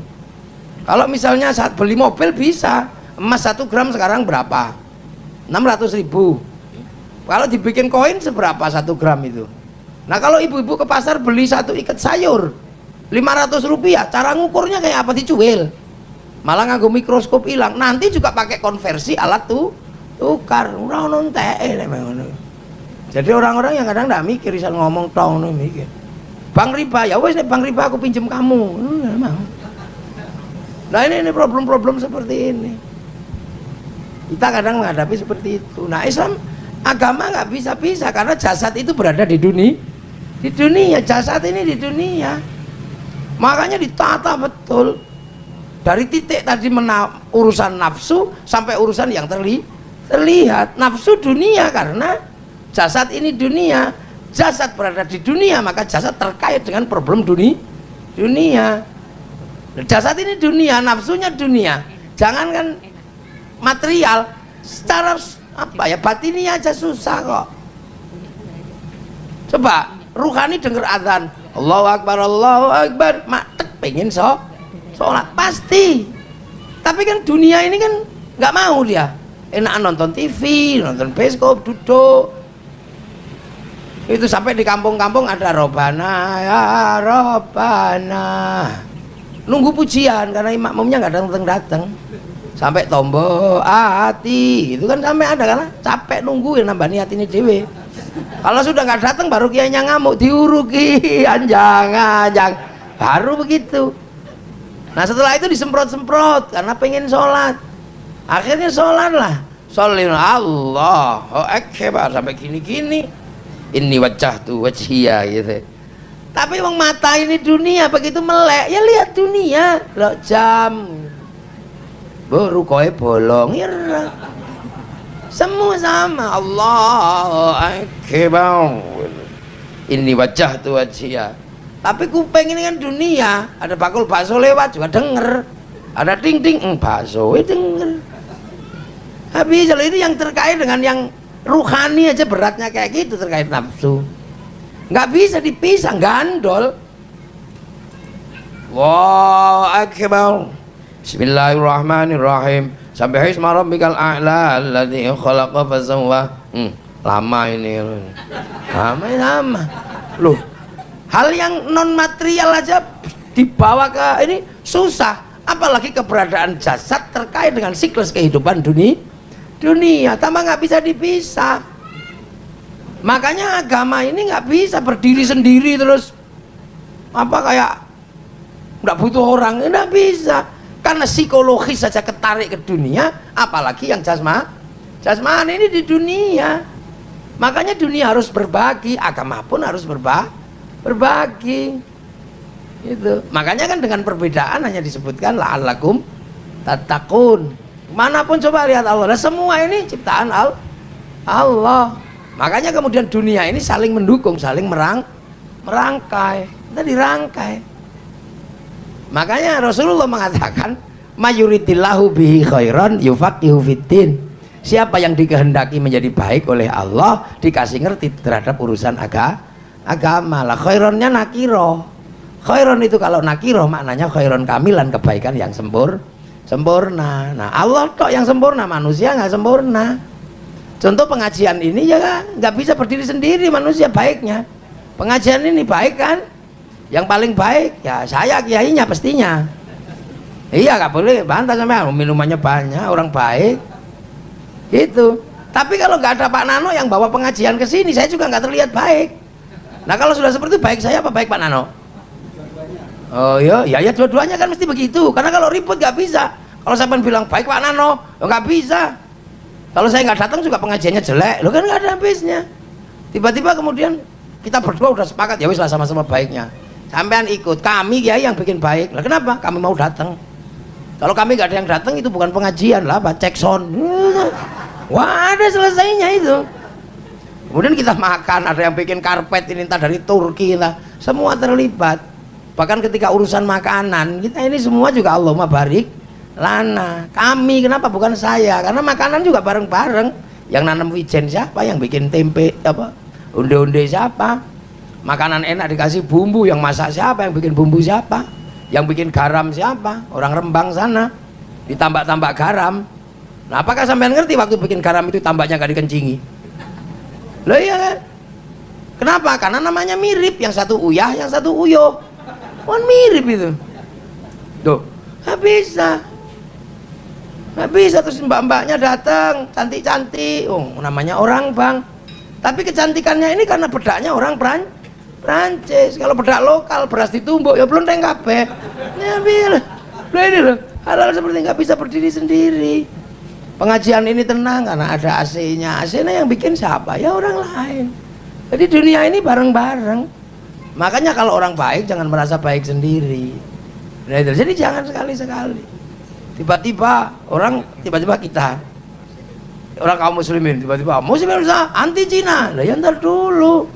kalau misalnya saat beli mobil bisa. Emas satu gram sekarang berapa? 600 ribu. Kalau dibikin koin seberapa satu gram itu? Nah kalau ibu-ibu ke pasar beli satu ikat sayur 500 rupiah. Cara ngukurnya kayak apa? Dicuil malah nganggo mikroskop hilang. Nanti juga pakai konversi alat tuh tukar orang nonte jadi orang-orang yang kadang nggak mikir bisa ngomong tong nih mikir. Bang riba ya wes bang riba aku pinjem kamu. Nah ini ini problem-problem seperti ini. Kita kadang menghadapi seperti itu. Nah Islam agama nggak bisa bisa karena jasad itu berada di dunia di dunia. Jasad ini di dunia. Makanya ditata betul. Dari titik tadi urusan nafsu sampai urusan yang terli terlihat nafsu dunia karena jasad ini dunia. Jasad berada di dunia maka jasad terkait dengan problem dunia dunia. Jasad ini dunia nafsunya dunia. Jangan kan material secara apa ya batini aja susah kok. Coba ruhani denger azan Allahu Akbar Allahu Akbar. Mak pengen so sholat. Pasti. Tapi kan dunia ini kan nggak mau dia enak nonton TV nonton bioskop duduk. Itu sampai di kampung-kampung ada robana. Ya robana. Nunggu pujian karena imamnya nggak datang datang sampai tombo hati. Itu kan sampai ada karena capek nunggu ya nambah niat ini dewe kalau sudah nggak datang baru kiainya ngamuk diuruki anjang anjang. Baru begitu. Nah setelah itu disemprot-semprot karena pengen sholat akhirnya sholat lah sholat Allah akbar sampai gini-gini. Ini wajah tuh wajhia gitu. Tapi wong mata ini dunia begitu melek ya lihat dunia. Lo jam. Baru kowe bolong ya. Semua sama. Allah akbar. Ini wajah tuh wajah tapi kuping ini kan dunia. Ada bakul bakso lewat juga denger. Ada ting ting mm, bakso ya denger habis kalau itu yang terkait dengan yang ruhani aja beratnya kayak gitu terkait nafsu. Nggak bisa dipisah gandol. Wow akbar. Bismillahirrahmanirrahim. Sampai hisma rabbikal a'la alladhi khalaqa fasawwa hmm, lama ini. Lama lama. Loh hal yang non material aja dibawa ke ini susah. Apalagi keberadaan jasad terkait dengan siklus kehidupan dunia dunia tambah nggak bisa dipisah. Makanya agama ini nggak bisa berdiri sendiri terus. Apa kayak nggak butuh orang nggak bisa. Karena psikologis saja ketarik ke dunia apalagi yang jasma jasmani ini di dunia. Makanya dunia harus berbagi agama pun harus berba berbagi. Itu. Makanya kan dengan perbedaan hanya disebutkan la'allakum tatakun mana pun coba lihat Allah nah, semua ini ciptaan Allah. Makanya kemudian dunia ini saling mendukung saling merang merangkai. Kita dirangkai. Makanya Rasulullah mengatakan mayuritillahu bihi khairan yufaqihu fiddin. Siapa yang dikehendaki menjadi baik oleh Allah dikasih ngerti terhadap urusan aga, agama. Lah khaironnya nakiro. Khairon itu kalau nakiro maknanya khairon kamilan kebaikan yang sempur sempurna. Nah Allah kok yang sempurna manusia nggak sempurna. Contoh pengajian ini ya nggak bisa berdiri sendiri manusia baiknya. Pengajian ini baik kan? Yang paling baik ya saya kiainya pastinya. Iya nggak boleh bantah sama minumannya banyak orang baik. Itu tapi kalau nggak ada Pak Nano yang bawa pengajian ke sini saya juga nggak terlihat baik. Nah kalau sudah seperti itu baik saya apa baik Pak Nano oh iya ya ya dua-duanya kan mesti begitu. Karena kalau ribut nggak bisa. Kalau saya bilang baik Pak Nano. Nggak bisa. Kalau saya nggak datang juga pengajiannya jelek. Lo kan nggak ada habisnya. Tiba-tiba kemudian kita berdua udah sepakat ya wis lah sama-sama baiknya. Sampean ikut. Kami ya yang bikin baik. Lah kenapa? Kami mau datang. Kalau kami nggak ada yang datang itu bukan pengajian lah apa cek wah ada selesainya itu. Kemudian kita makan ada yang bikin karpet ini entah dari Turki lah. Semua terlibat bahkan ketika urusan makanan kita ini semua juga Allah barik lana. Kami kenapa? Bukan saya. Karena makanan juga bareng-bareng. Yang nanam wijen siapa? Yang bikin tempe apa? Unde-unde siapa? Makanan enak dikasih bumbu. Yang masak siapa? Yang bikin bumbu siapa? Yang bikin garam siapa? Orang Rembang sana. Ditambah-tambah garam. Nah apakah sampean ngerti waktu bikin garam itu tambahnya gak dikencingi? Loh iya kan? Kenapa? Karena namanya mirip. Yang satu uyah yang satu uyo kan mirip itu. Tuh. Nggak bisa. Nggak bisa terus mbak-mbaknya datang cantik-cantik. Oh namanya orang bang. Tapi kecantikannya ini karena bedaknya orang Pran Prancis. Kalau bedak lokal beras ditumbuk. Ya belum kabeh. Ya bil. Ini loh hal-hal seperti nggak bisa berdiri sendiri. Pengajian ini tenang karena ada AC-nya AC-nya yang bikin siapa? Ya orang lain. Jadi dunia ini bareng-bareng makanya kalau orang baik jangan merasa baik sendiri. Nah, jadi jangan sekali-sekali. Tiba-tiba orang tiba-tiba kita. Orang kaum muslimin tiba-tiba muslimin anti Cina. Lah ya ntar dulu.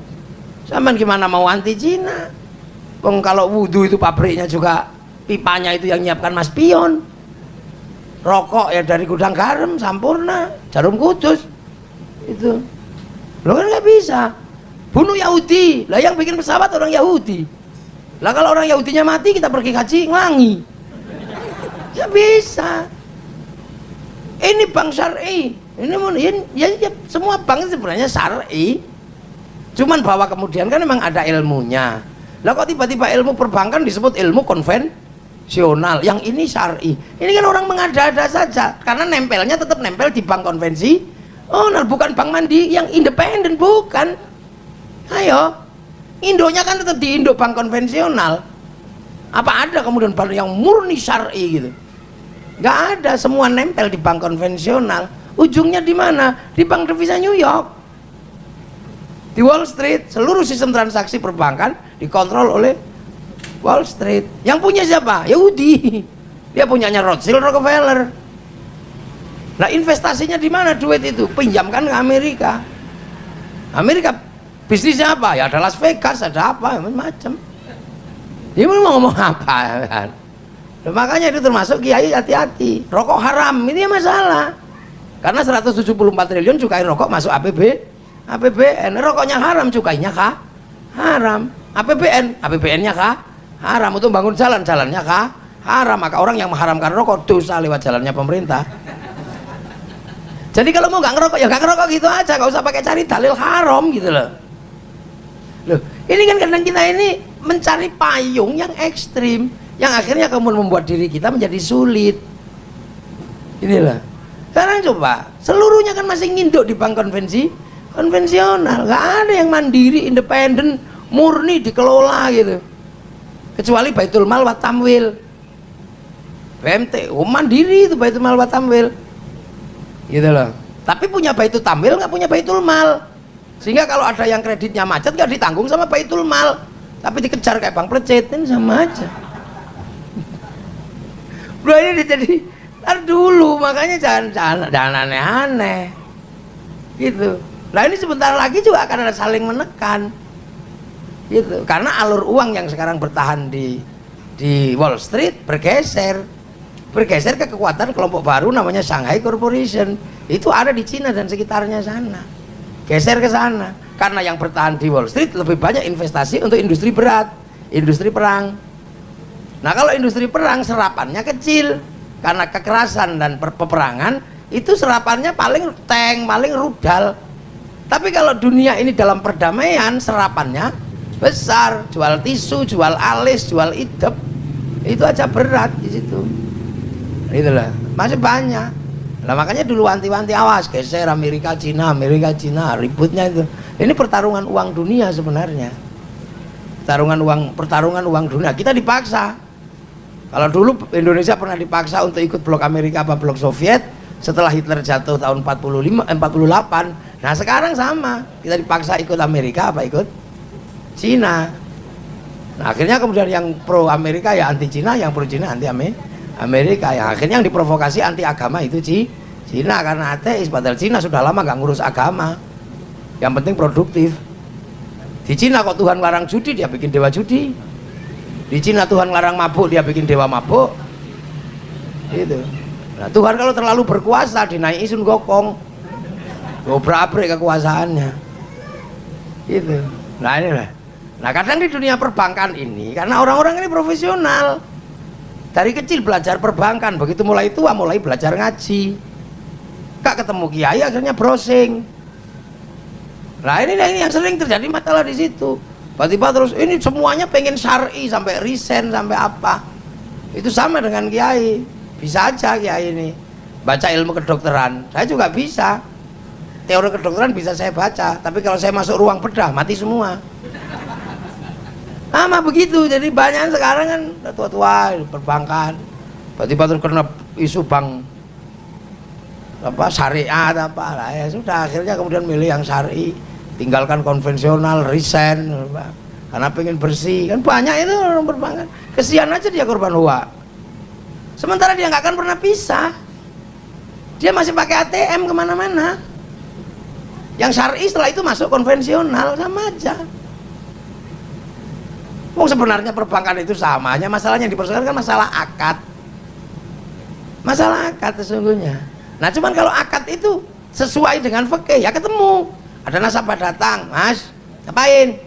Zaman gimana mau anti Cina? Bang kalau wudhu itu pabriknya juga pipanya itu yang nyiapkan mas pion. Rokok ya dari gudang garam sampurna jarum kudus. Itu. Lo kan nggak bisa bunuh Yahudi. Lah yang bikin pesawat orang Yahudi. Lah kalau orang Yahudinya mati kita pergi haji ngelangi. Ya bisa. Ini bank syari. Ini ya, ya, semua bank sebenarnya syari. Cuman bahwa kemudian kan memang ada ilmunya. Lah kok tiba-tiba ilmu perbankan disebut ilmu konvensional? Yang ini syari. Ini kan orang mengada-ada saja. Karena nempelnya tetap nempel di bank konvensi oh nah bukan bank mandi. Yang independen bukan ayo. Indonya kan tetap di Indo bank konvensional. Apa ada kemudian bank yang murni syari gitu? Nggak ada semua nempel di bank konvensional. Ujungnya di mana? Di bank devisa New York. Di Wall Street seluruh sistem transaksi perbankan dikontrol oleh Wall Street. Yang punya siapa? Yahudi. Dia punyanya Rothschild Rockefeller. Nah investasinya di mana duit itu? Pinjamkan ke Amerika. Amerika bisnisnya apa ya ada Las Vegas ada apa macam dia mau ngomong apa kan makanya itu termasuk kiai hati-hati. Rokok haram ini ya masalah. Karena 174 triliun cukai rokok masuk APB, APBN. Rokoknya haram, cukainya kah? Haram. APBN, APBN-nya kah? Haram untuk bangun jalan, jalannya kah? Haram. Maka orang yang mengharamkan rokok dosa lewat jalannya pemerintah. Jadi kalau mau nggak ngerokok ya nggak ngerokok gitu aja, nggak usah pakai cari dalil haram gitu loh. Ini kan kadang kita ini mencari payung yang ekstrim yang akhirnya kemudian membuat diri kita menjadi sulit. Inilah sekarang coba seluruhnya kan masih nginduk di bank konvensi konvensional. Nggak ada yang mandiri independen murni dikelola gitu. Kecuali Baitul Mal wa Tamwil. BMT oh mandiri itu Baitul Mal wa Tamwil. Gitu loh. Tapi punya Baitul Tamwil nggak punya Baitul Mal sehingga kalau ada yang kreditnya macet nggak ditanggung sama Baitul Mal. Tapi dikejar kayak Bang Plecet ini sama aja. Bro ini jadi ntar dulu makanya jangan jangan jangan aneh-aneh. Gitu. Nah ini sebentar lagi juga akan ada saling menekan. Gitu. Karena alur uang yang sekarang bertahan di di Wall Street bergeser. Bergeser ke kekuatan kelompok baru namanya Shanghai Corporation. Itu ada di Cina dan sekitarnya sana geser ke sana karena yang bertahan di Wall Street lebih banyak investasi untuk industri berat industri perang Nah kalau industri perang serapannya kecil karena kekerasan dan peperangan itu serapannya paling tank, paling rudal. Tapi kalau dunia ini dalam perdamaian serapannya besar, jual tisu, jual alis, jual idep, itu aja berat di situ. Itulah masih banyak. Nah makanya dulu wanti-wanti awas geser Amerika Cina Amerika Cina ributnya itu. Ini pertarungan uang dunia sebenarnya. Pertarungan uang pertarungan uang dunia kita dipaksa kalau dulu Indonesia pernah dipaksa untuk ikut blok Amerika apa blok Soviet setelah Hitler jatuh tahun 45 eh, 48. Nah, sekarang sama. Kita dipaksa ikut Amerika apa ikut Cina nah akhirnya kemudian yang pro Amerika ya anti Cina yang pro Cina anti Amerika yang akhirnya yang diprovokasi anti agama itu Cina. Karena ateis padahal Cina sudah lama nggak ngurus agama. Yang penting produktif. Di Cina kok Tuhan larang judi dia bikin dewa judi. Di Cina Tuhan larang mabuk dia bikin dewa mabuk. Itu nah Tuhan kalau terlalu berkuasa dinaik isun gokong. Gobrak kekuasaannya. Itu nah inilah nah kadang di dunia perbankan ini karena orang-orang ini profesional dari kecil belajar perbankan begitu mulai tua mulai belajar ngaji. Gak ketemu kiai akhirnya browsing. Nah ini, ini yang sering terjadi masalah di situ. Tiba-tiba terus ini semuanya pengen syari sampai resign sampai apa. Itu sama dengan kiai. Bisa aja kiai ini baca ilmu kedokteran. Saya juga bisa. Teori kedokteran bisa saya baca tapi kalau saya masuk ruang bedah mati semua sama begitu jadi banyak sekarang kan tua-tua perbankan. Tiba-tiba terus kena isu bank apa syariat apa lah. Ya sudah akhirnya kemudian milih yang syari tinggalkan konvensional resign karena pengen bersih. Kan banyak itu orang perbankan. Kesian aja dia korban uang sementara dia nggak akan pernah pisah. Dia masih pakai ATM ke mana-mana. Yang syari setelah itu masuk konvensional sama aja Oh sebenarnya perbankan itu sama masalahnya dipersoalkan kan masalah akad. Masalah akad sesungguhnya. Nah cuman kalau akad itu sesuai dengan fakih ya ketemu. Ada nasabah datang mas ngapain?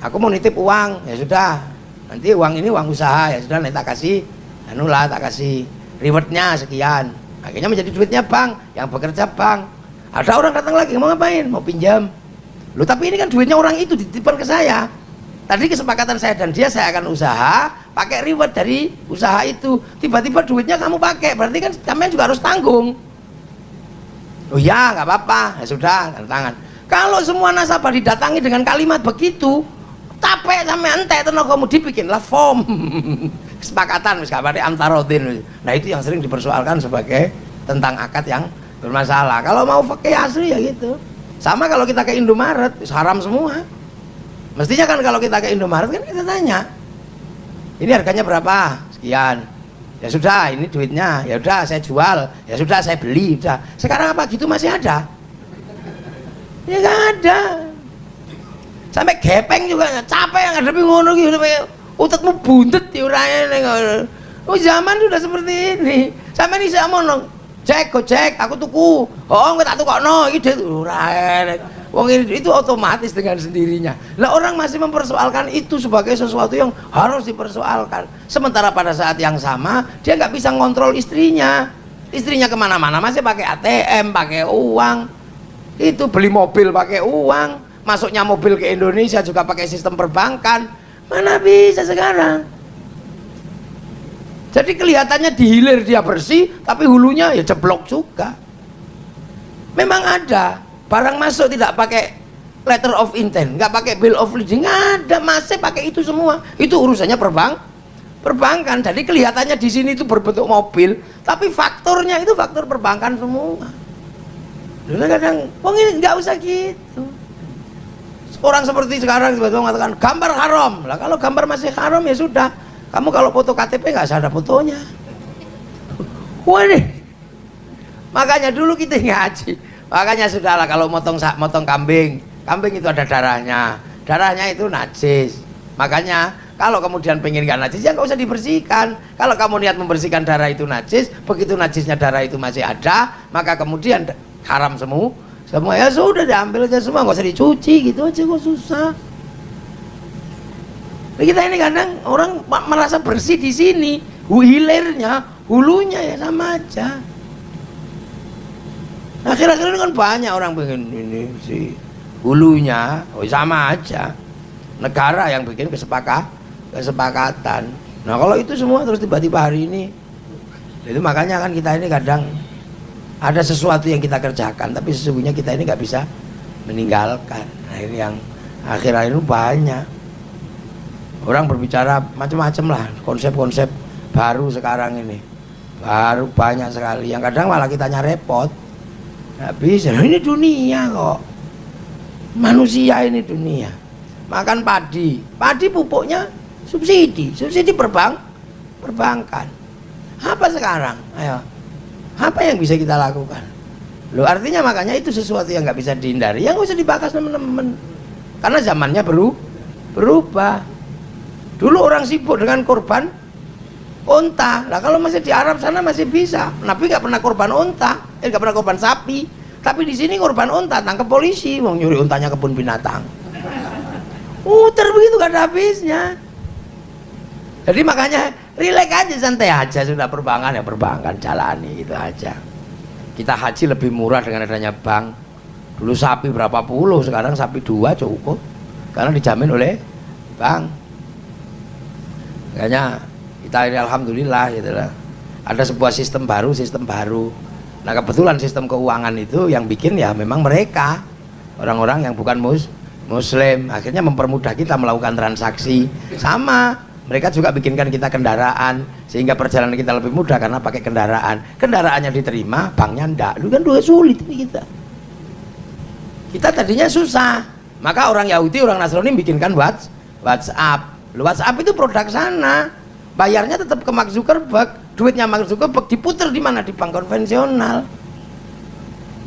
Aku mau nitip uang. Ya sudah nanti uang ini uang usaha. Ya sudah nanti tak kasih. Anulah tak kasih. Rewardnya sekian. Akhirnya menjadi duitnya bank yang bekerja bank. Ada orang datang lagi mau ngapain? Mau pinjam. Lu tapi ini kan duitnya orang itu dititipkan ke saya tadi kesepakatan saya dan dia saya akan usaha pakai reward dari usaha itu. Tiba-tiba duitnya kamu pakai berarti kan kalian juga harus tanggung. Oh ya nggak apa-apa. Ya sudah tangan. Kalau semua nasabah didatangi dengan kalimat begitu capek tenaga kamu dibikinlah form. Kesepakatan misalnya antarodin nah itu yang sering dipersoalkan sebagai tentang akad yang bermasalah. Kalau mau pakai asli ya gitu. Sama kalau kita ke Indomaret haram semua mestinya kan kalau kita ke Indomaret kan kita tanya ini harganya berapa? Sekian. Ya sudah ini duitnya. Ya udah saya jual. Ya sudah saya beli. Udah sekarang apa gitu masih ada? Ya nggak ada. Sampai gepeng juga capek ada ngono gitu utetmu bundet ya oh zaman sudah seperti ini. Sampai ini saya mau cek cek aku tuku. Oh nggak tak tuku no itu ora Wong itu otomatis dengan sendirinya. Lah orang masih mempersoalkan itu sebagai sesuatu yang harus dipersoalkan. Sementara pada saat yang sama dia nggak bisa ngontrol istrinya. Istrinya ke mana-mana masih pakai ATM, pakai uang. Itu beli mobil pakai uang. Masuknya mobil ke Indonesia juga pakai sistem perbankan. Mana bisa sekarang? Jadi kelihatannya di hilir dia bersih, tapi hulunya ya ceblok juga. Memang ada barang masuk tidak pakai letter of intent, nggak pakai bill of lading, nggak ada, masih pakai itu semua. Itu urusannya perbang, perbankan. Jadi kelihatannya di sini itu berbentuk mobil, tapi faktornya itu faktor perbankan semua. Dulu kadang, wong ini nggak usah gitu. Orang seperti sekarang tiba-tiba mengatakan gambar haram. Lah kalau gambar masih haram ya sudah, kamu kalau foto KTP nggak ada fotonya. Waduh. Makanya dulu kita ngaji. Makanya sudahlah kalau motong motong kambing, kambing itu ada darahnya. Darahnya itu najis. Makanya kalau kemudian pengen gak najis ya nggak usah dibersihkan. Kalau kamu niat membersihkan darah itu najis, begitu najisnya darah itu masih ada, maka kemudian haram semua. Semua ya sudah diambil aja semua, nggak usah dicuci gitu aja kok susah kita ini kadang orang merasa bersih di sini hilirnya hulunya ya sama aja akhir-akhir ini kan banyak orang bikin ini si hulunya oh sama aja. Negara yang bikin kesepakat kesepakatan. Nah kalau itu semua terus tiba-tiba hari ini itu makanya kan kita ini kadang ada sesuatu yang kita kerjakan tapi sesungguhnya kita ini nggak bisa meninggalkan. Nah ini yang akhir-akhir ini banyak. Orang berbicara macam-macam lah konsep-konsep baru sekarang ini. Baru banyak sekali. Yang kadang malah kitanya repot nggak bisa. Ini dunia kok. Manusia ini dunia. Makan padi. Padi pupuknya subsidi. Subsidi perbank perbankan. Apa sekarang? Ayo. Apa yang bisa kita lakukan? Lo artinya makanya itu sesuatu yang nggak bisa dihindari. Yang usah dibahas teman-teman. Karena zamannya baru berubah. Dulu orang sibuk dengan korban unta lah kalau masih di Arab sana masih bisa. Nabi nggak pernah korban unta eh nggak pernah korban sapi. Tapi di sini korban unta tangkap polisi. Mau nyuri untanya kebun binatang. Muter begitu gak ada habisnya. Jadi makanya rileks aja santai aja. Sudah perbankan ya perbankan jalani itu aja. Kita haji lebih murah dengan adanya bank. Dulu sapi berapa puluh sekarang sapi dua cukup. Karena dijamin oleh bank. Makanya kita ini alhamdulillah gitu lah. Ada sebuah sistem baru sistem baru nah kebetulan sistem keuangan itu yang bikin ya memang mereka orang-orang yang bukan mus muslim akhirnya mempermudah kita melakukan transaksi. Sama mereka juga bikinkan kita kendaraan sehingga perjalanan kita lebih mudah karena pakai kendaraan. Kendaraannya diterima banknya ndak. Lu kan dua sulit ini kita. Kita tadinya susah. Maka orang Yahudi orang Nasrani bikinkan WhatsApp. WhatsApp itu produk sana bayarnya tetap ke Mark Zuckerberg duitnya Mark Zuckerberg diputer di mana di bank konvensional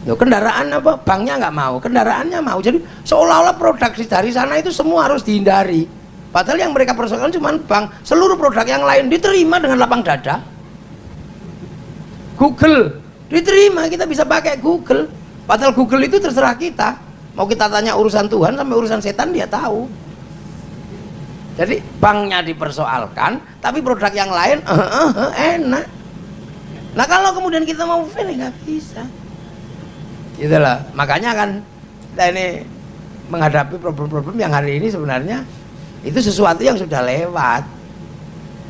Loh, kendaraan apa? Banknya nggak mau, kendaraannya mau. Jadi seolah-olah produksi dari sana itu semua harus dihindari. Padahal yang mereka persoalkan cuma bank. Seluruh produk yang lain diterima dengan lapang dada. Google diterima, kita bisa pakai Google. Padahal Google itu terserah kita. Mau kita tanya urusan Tuhan sampai urusan setan dia tahu jadi banknya dipersoalkan tapi produk yang lain uh, uh, uh, enak. Nah kalau kemudian kita mau fail nggak bisa. Itulah makanya kan kita ini menghadapi problem-problem yang hari ini sebenarnya itu sesuatu yang sudah lewat.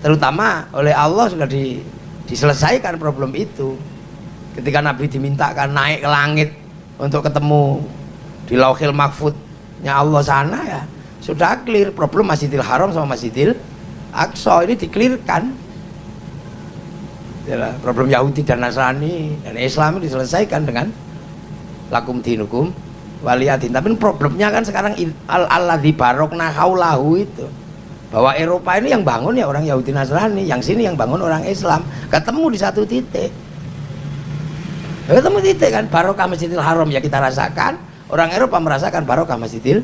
Terutama oleh Allah sudah di, diselesaikan problem itu. Ketika Nabi dimintakan naik ke langit untuk ketemu di lauhil mahfudnya Allah sana ya sudah clear problem Masjidil Haram sama Masjidil Aqsa. Ini diklirkan ya, problem Yahudi dan Nasrani dan Islam diselesaikan dengan lakum dinukum waliyatin tapi problemnya kan sekarang al Allah di barokna haulahu itu. Bahwa Eropa ini yang bangun ya orang Yahudi Nasrani yang sini yang bangun orang Islam. Ketemu di satu titik. Ketemu titik kan barokah Masjidil Haram ya kita rasakan. Orang Eropa merasakan barokah Masjidil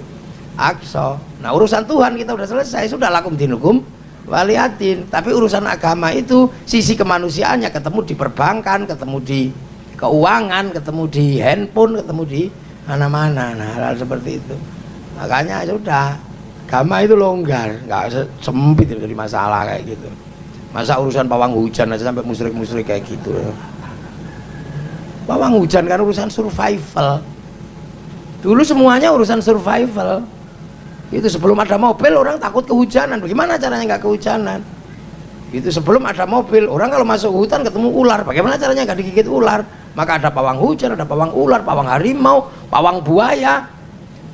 Aqsa. Nah urusan Tuhan kita udah selesai, sudah lakum dinukum waliatin. Tapi urusan agama itu sisi kemanusiaannya ketemu di perbankan, ketemu di keuangan, ketemu di handphone, ketemu di mana-mana. Nah hal, -hal seperti itu. Makanya sudah agama itu longgar, nggak sempit dari masalah kayak gitu. Masa urusan pawang hujan aja sampai musrik-musrik kayak gitu. Pawang hujan kan urusan survival. Dulu semuanya urusan survival itu sebelum ada mobil orang takut kehujanan. Bagaimana caranya nggak kehujanan? Itu sebelum ada mobil orang kalau masuk hutan ketemu ular. Bagaimana caranya nggak digigit ular? Maka ada pawang hujan ada pawang ular pawang harimau pawang buaya.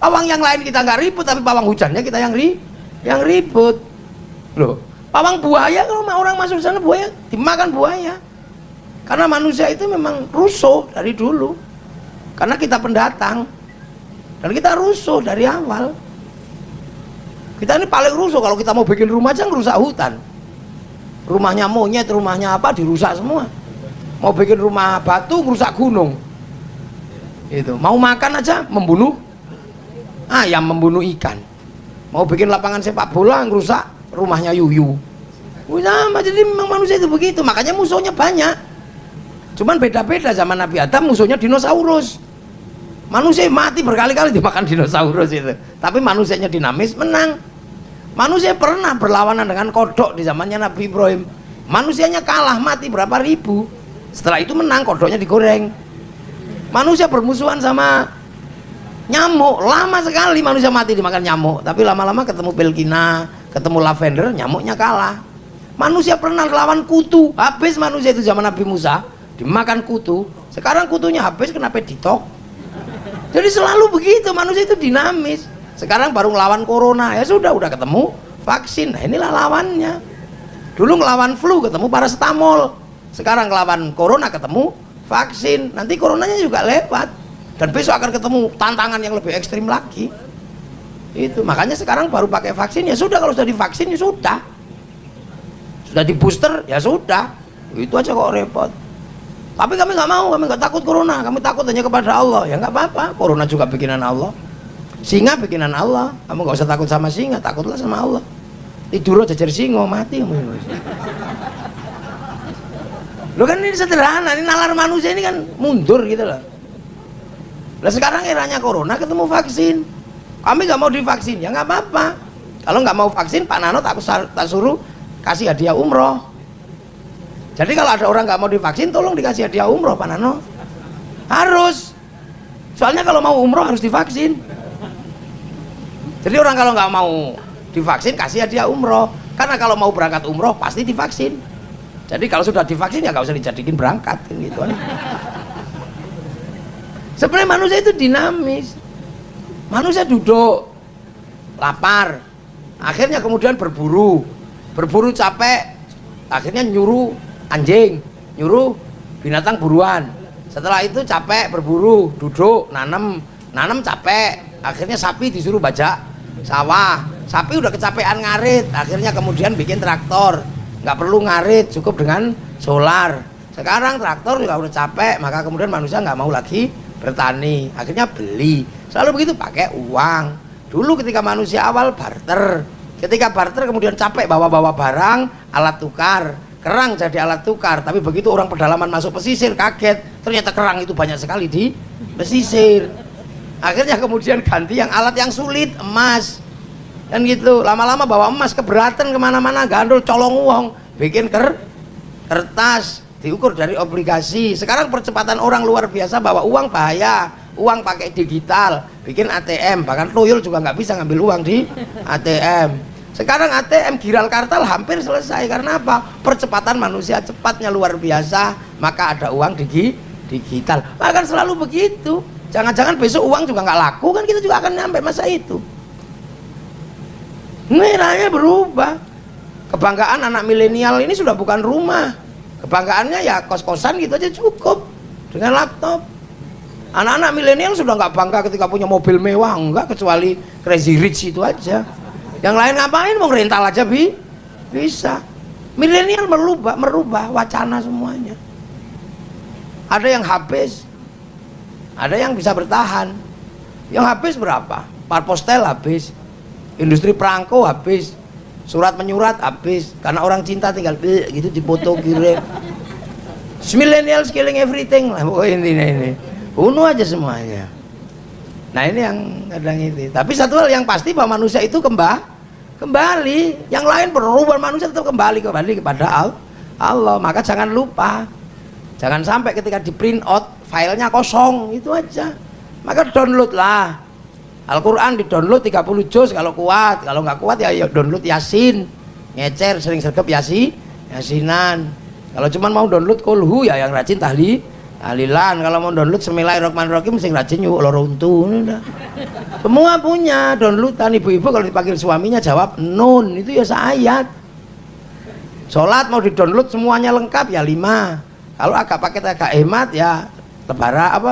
Pawang yang lain kita nggak ribut tapi pawang hujannya kita yang ri yang ribut. Loh pawang buaya kalau orang masuk sana buaya dimakan buaya. Karena manusia itu memang rusuh dari dulu. Karena kita pendatang. Dan kita rusuh dari awal kita ini paling rusuh kalau kita mau bikin rumah aja ngerusak hutan. Rumahnya monyet rumahnya apa dirusak semua. Mau bikin rumah batu ngerusak gunung. Itu mau makan aja membunuh. Ayam membunuh ikan. Mau bikin lapangan sepak bola ngerusak rumahnya yuyu. Sama jadi memang manusia itu begitu. Makanya musuhnya banyak. Cuman beda-beda zaman Nabi Adam musuhnya dinosaurus manusia mati berkali-kali dimakan dinosaurus itu. Tapi manusianya dinamis menang. Manusia pernah berlawanan dengan kodok di zamannya Nabi Ibrahim. Manusianya kalah mati berapa ribu. Setelah itu menang kodoknya digoreng. Manusia bermusuhan sama nyamuk. Lama sekali manusia mati dimakan nyamuk. Tapi lama-lama ketemu belgina ketemu lavender nyamuknya kalah. Manusia pernah lawan kutu. Habis manusia itu zaman Nabi Musa dimakan kutu. Sekarang kutunya habis kenapa ditok jadi selalu begitu manusia itu dinamis. Sekarang baru ngelawan corona ya sudah udah ketemu vaksin. Nah inilah lawannya. Dulu ngelawan flu ketemu paracetamol. Sekarang ngelawan corona ketemu vaksin. Nanti coronanya juga lewat. Dan besok akan ketemu tantangan yang lebih ekstrim lagi. Itu makanya sekarang baru pakai vaksin ya sudah. Kalau sudah divaksin ya sudah. Sudah di booster ya sudah. Itu aja kok repot tapi kami nggak mau kami nggak takut corona. Kami takut hanya kepada Allah. Ya nggak apa-apa. Corona juga bikinan Allah. Singa bikinan Allah. Kamu nggak usah takut sama singa takutlah sama Allah. Tidur aja jadi singa mati. Kamu lo kan ini sederhana ini nalar manusia ini kan mundur gitu loh. Nah sekarang eranya corona ketemu vaksin. Kami nggak mau divaksin. Ya nggak apa-apa. Kalau nggak mau vaksin Pak Nano tak, tak suruh kasih hadiah umroh jadi kalau ada orang nggak mau divaksin tolong dikasih hadiah umroh Pak Nano. Harus. Soalnya kalau mau umroh harus divaksin. Jadi orang kalau nggak mau divaksin kasih hadiah umroh. Karena kalau mau berangkat umroh pasti divaksin. Jadi kalau sudah divaksin ya nggak usah dijadikan berangkat gitu sebenarnya manusia itu dinamis. Manusia duduk lapar akhirnya kemudian berburu. Berburu capek akhirnya nyuruh anjing nyuruh binatang buruan. Setelah itu capek berburu duduk nanam nanam capek akhirnya sapi disuruh bajak sawah. Sapi udah kecapean ngarit akhirnya kemudian bikin traktor. Nggak perlu ngarit cukup dengan solar. Sekarang traktor juga udah capek maka kemudian manusia nggak mau lagi bertani. Akhirnya beli. Selalu begitu pakai uang. Dulu ketika manusia awal barter. Ketika barter kemudian capek bawa-bawa barang alat tukar kerang jadi alat tukar tapi begitu orang pedalaman masuk pesisir kaget. Ternyata kerang itu banyak sekali di pesisir. Akhirnya kemudian ganti yang alat yang sulit emas. Dan gitu lama-lama bawa emas keberatan ke mana-mana gandul colong uang. Bikin ker kertas diukur dari obligasi. Sekarang percepatan orang luar biasa bawa uang bahaya. Uang pakai digital bikin ATM bahkan tuyul juga nggak bisa ngambil uang di ATM sekarang ATM Giral Kartal hampir selesai. Karena apa? Percepatan manusia cepatnya luar biasa maka ada uang di digital. Bahkan selalu begitu. Jangan-jangan besok uang juga nggak laku kan kita juga akan nyampe masa itu. Nilainya berubah. Kebanggaan anak milenial ini sudah bukan rumah. Kebanggaannya ya kos-kosan gitu aja cukup dengan laptop. Anak-anak milenial sudah nggak bangga ketika punya mobil mewah enggak kecuali crazy rich itu aja yang lain ngapain? Mau rental aja bi bisa. Milenial merubah merubah wacana semuanya. Ada yang habis. Ada yang bisa bertahan. Yang habis berapa? Parpostel habis. Industri perangko habis. Surat menyurat habis. Karena orang cinta tinggal gitu dipoto kirim. Millennial killing everything lah pokoknya intinya ini. Bunuh aja semuanya nah ini yang kadang itu. Tapi satu hal yang pasti bahwa manusia itu kembali kembali. Yang lain berubah manusia tetap kembali kembali kepada Allah. Maka jangan lupa jangan sampai ketika di print out filenya kosong. Itu aja. Maka download lah. Al-Quran di download 30 juz kalau kuat. Kalau nggak kuat ya, ya download yasin. Ngecer sering sergap yasi yasinan. Kalau cuma mau download kolhu ya yang rajin tahlil Alilan kalau mau download Bismillahirrahmanirrahim sing rajin yuk loro untu semua punya downloadan ibu-ibu kalau dipanggil suaminya jawab nun itu ya seayat sholat mau di download semuanya lengkap ya lima. Kalau agak paket agak hemat ya lebaran apa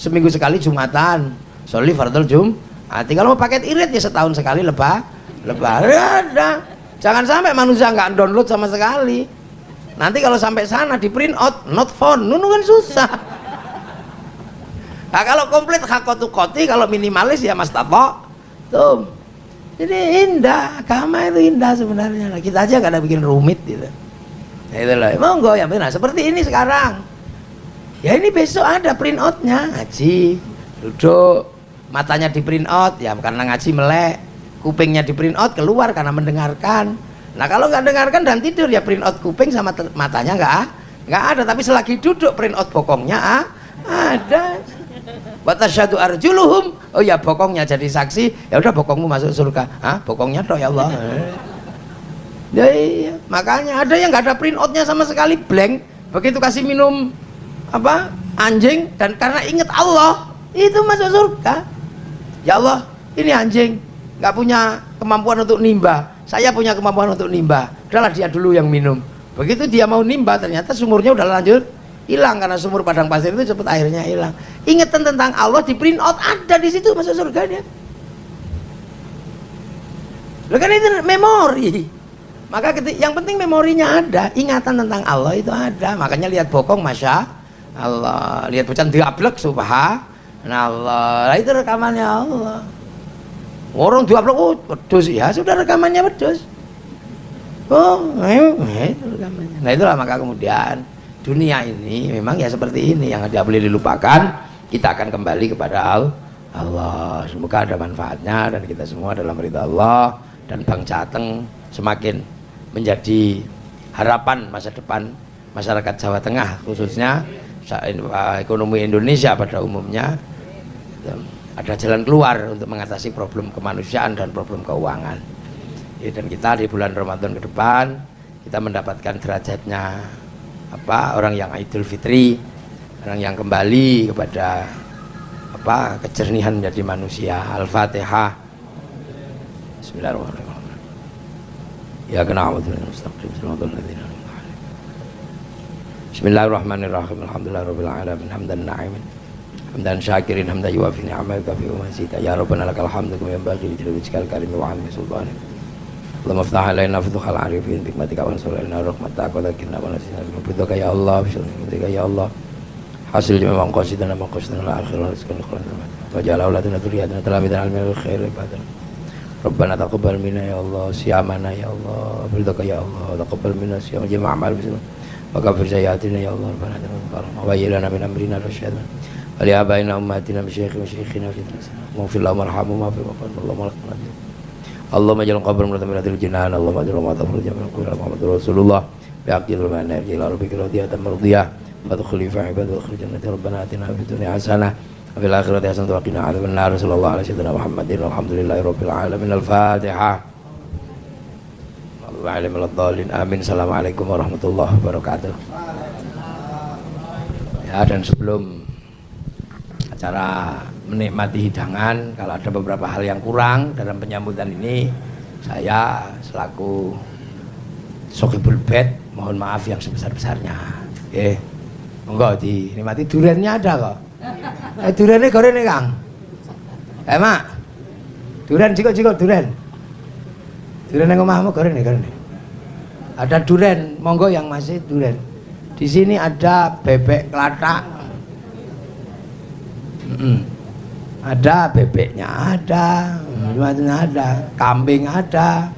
seminggu sekali jumatan. Soli fardul jum Hati kalau mau paket irit ya setahun sekali lebah lebaran ada jangan sampai manusia nggak download sama sekali nanti kalau sampai sana di print out not found. Nunu kan susah. Nah kalau komplit hakotu koti kalau minimalis ya mas tato. Tuh. Jadi indah. Agama itu indah sebenarnya. Nah, kita aja gak ada bikin rumit gitu. Nah, itu loh. Monggo ya benar. Seperti ini sekarang. Ya ini besok ada print outnya. Ngaji. Duduk. Matanya di print out. Ya karena ngaji melek. Kupingnya di print out keluar karena mendengarkan Nah kalau nggak dengarkan dan tidur ya print out kuping sama matanya nggak nggak ada. Tapi selagi duduk print out bokongnya ah, ada. Watasyadu arjuluhum. Oh ya bokongnya jadi saksi. Ya udah bokongmu masuk surga. Ah bokongnya toh ya Allah. Ya iya. Makanya ada yang nggak ada print outnya sama sekali blank. Begitu kasih minum apa anjing dan karena ingat Allah itu masuk surga. Ya Allah ini anjing nggak punya kemampuan untuk nimba saya punya kemampuan untuk nimba udahlah dia dulu yang minum begitu dia mau nimba ternyata sumurnya udah lanjut hilang karena sumur padang pasir itu cepat airnya hilang ingatan tentang Allah di print out ada di situ masuk surga dia Lo kan itu memori. Maka yang penting memorinya ada, ingatan tentang Allah itu ada. Makanya lihat bokong masya Allah, lihat pucan diablek subhanallah. Nah, itu rekamannya Allah. Orang diablek oh pedus ya sudah rekamannya pedus. Oh, eh, eh, itu rekamannya. Nah itulah maka kemudian dunia ini memang ya seperti ini yang tidak boleh dilupakan. Kita akan kembali kepada Allah. Semoga ada manfaatnya dan kita semua dalam ridha Allah dan Bang Jateng semakin menjadi harapan masa depan masyarakat Jawa Tengah khususnya ekonomi Indonesia pada umumnya ada jalan keluar untuk mengatasi problem kemanusiaan dan problem keuangan ya, dan kita di bulan Ramadan ke depan kita mendapatkan derajatnya apa orang yang Idul Fitri orang yang kembali kepada apa kejernihan menjadi manusia Al-Fatihah Bismillahirrahmanirrahim. Ya Bismillahirrahmanirrahim. Alhamdulillah rabbil alamin. Hamdan syakirin hamdan yuwafi ni'amaka fi umasita. Ya Rabbana lakal hamdu kama yanbaghi li jalali karim wa 'azimi sultanik. Allahumma ftah alaina futuhal arifin bikmatika wa ansur alaina rahmataka wa lakina wa nasina bidaka ya Allah bidaka ya Allah. Hasil memang qasidana ma qasidana al-akhirah rizqan khairan wa ja'ala auladana dzurriyyatan talamidan al khair ibadah Rabbana taqabbal minna ya Allah siyamana ya Allah berdaka ya Allah. Taqabbal minna siyam jama' amal bismillah wa ghafir sayyiatina ya Allah Rabbana taqabbal wa bayyana min amrina rasyadan wa li abaina ummatina bi syaikhi wa syaikhina fi maghfir lahum warhamhum wa fi wafan Allahumma lakal hamd Allahumma ja'al qabr mutaminatil jinan Allahumma ja'al ma tafru jamal qul Muhammad Rasulullah bi aqdil mana ila rabbika radiyatan mardiyah wa adkhuli fi ibadati wa akhrij jannati rabbana atina fid dunya hasanah وفي الآخرة حسنة وقنا عذاب النار صلى الله على سيدنا محمد والحمد لله رب العالمين الفاتحة Wa'alim al-dhalin Amin Assalamualaikum warahmatullahi wabarakatuh Ya dan sebelum acara menikmati hidangan kalau ada beberapa hal yang kurang dalam penyambutan ini saya selaku Sokibul Bed mohon maaf yang sebesar-besarnya eh enggak dinikmati duriannya ada kok Eh durene gorene Kang. Eh Mak. Duren jiko-jiko duren. Duren yang omahmu gorene gorene. Ada duren, monggo yang masih duren. Di sini ada bebek kelatak. Mm -mm. Ada bebeknya ada, macam ada, kambing ada,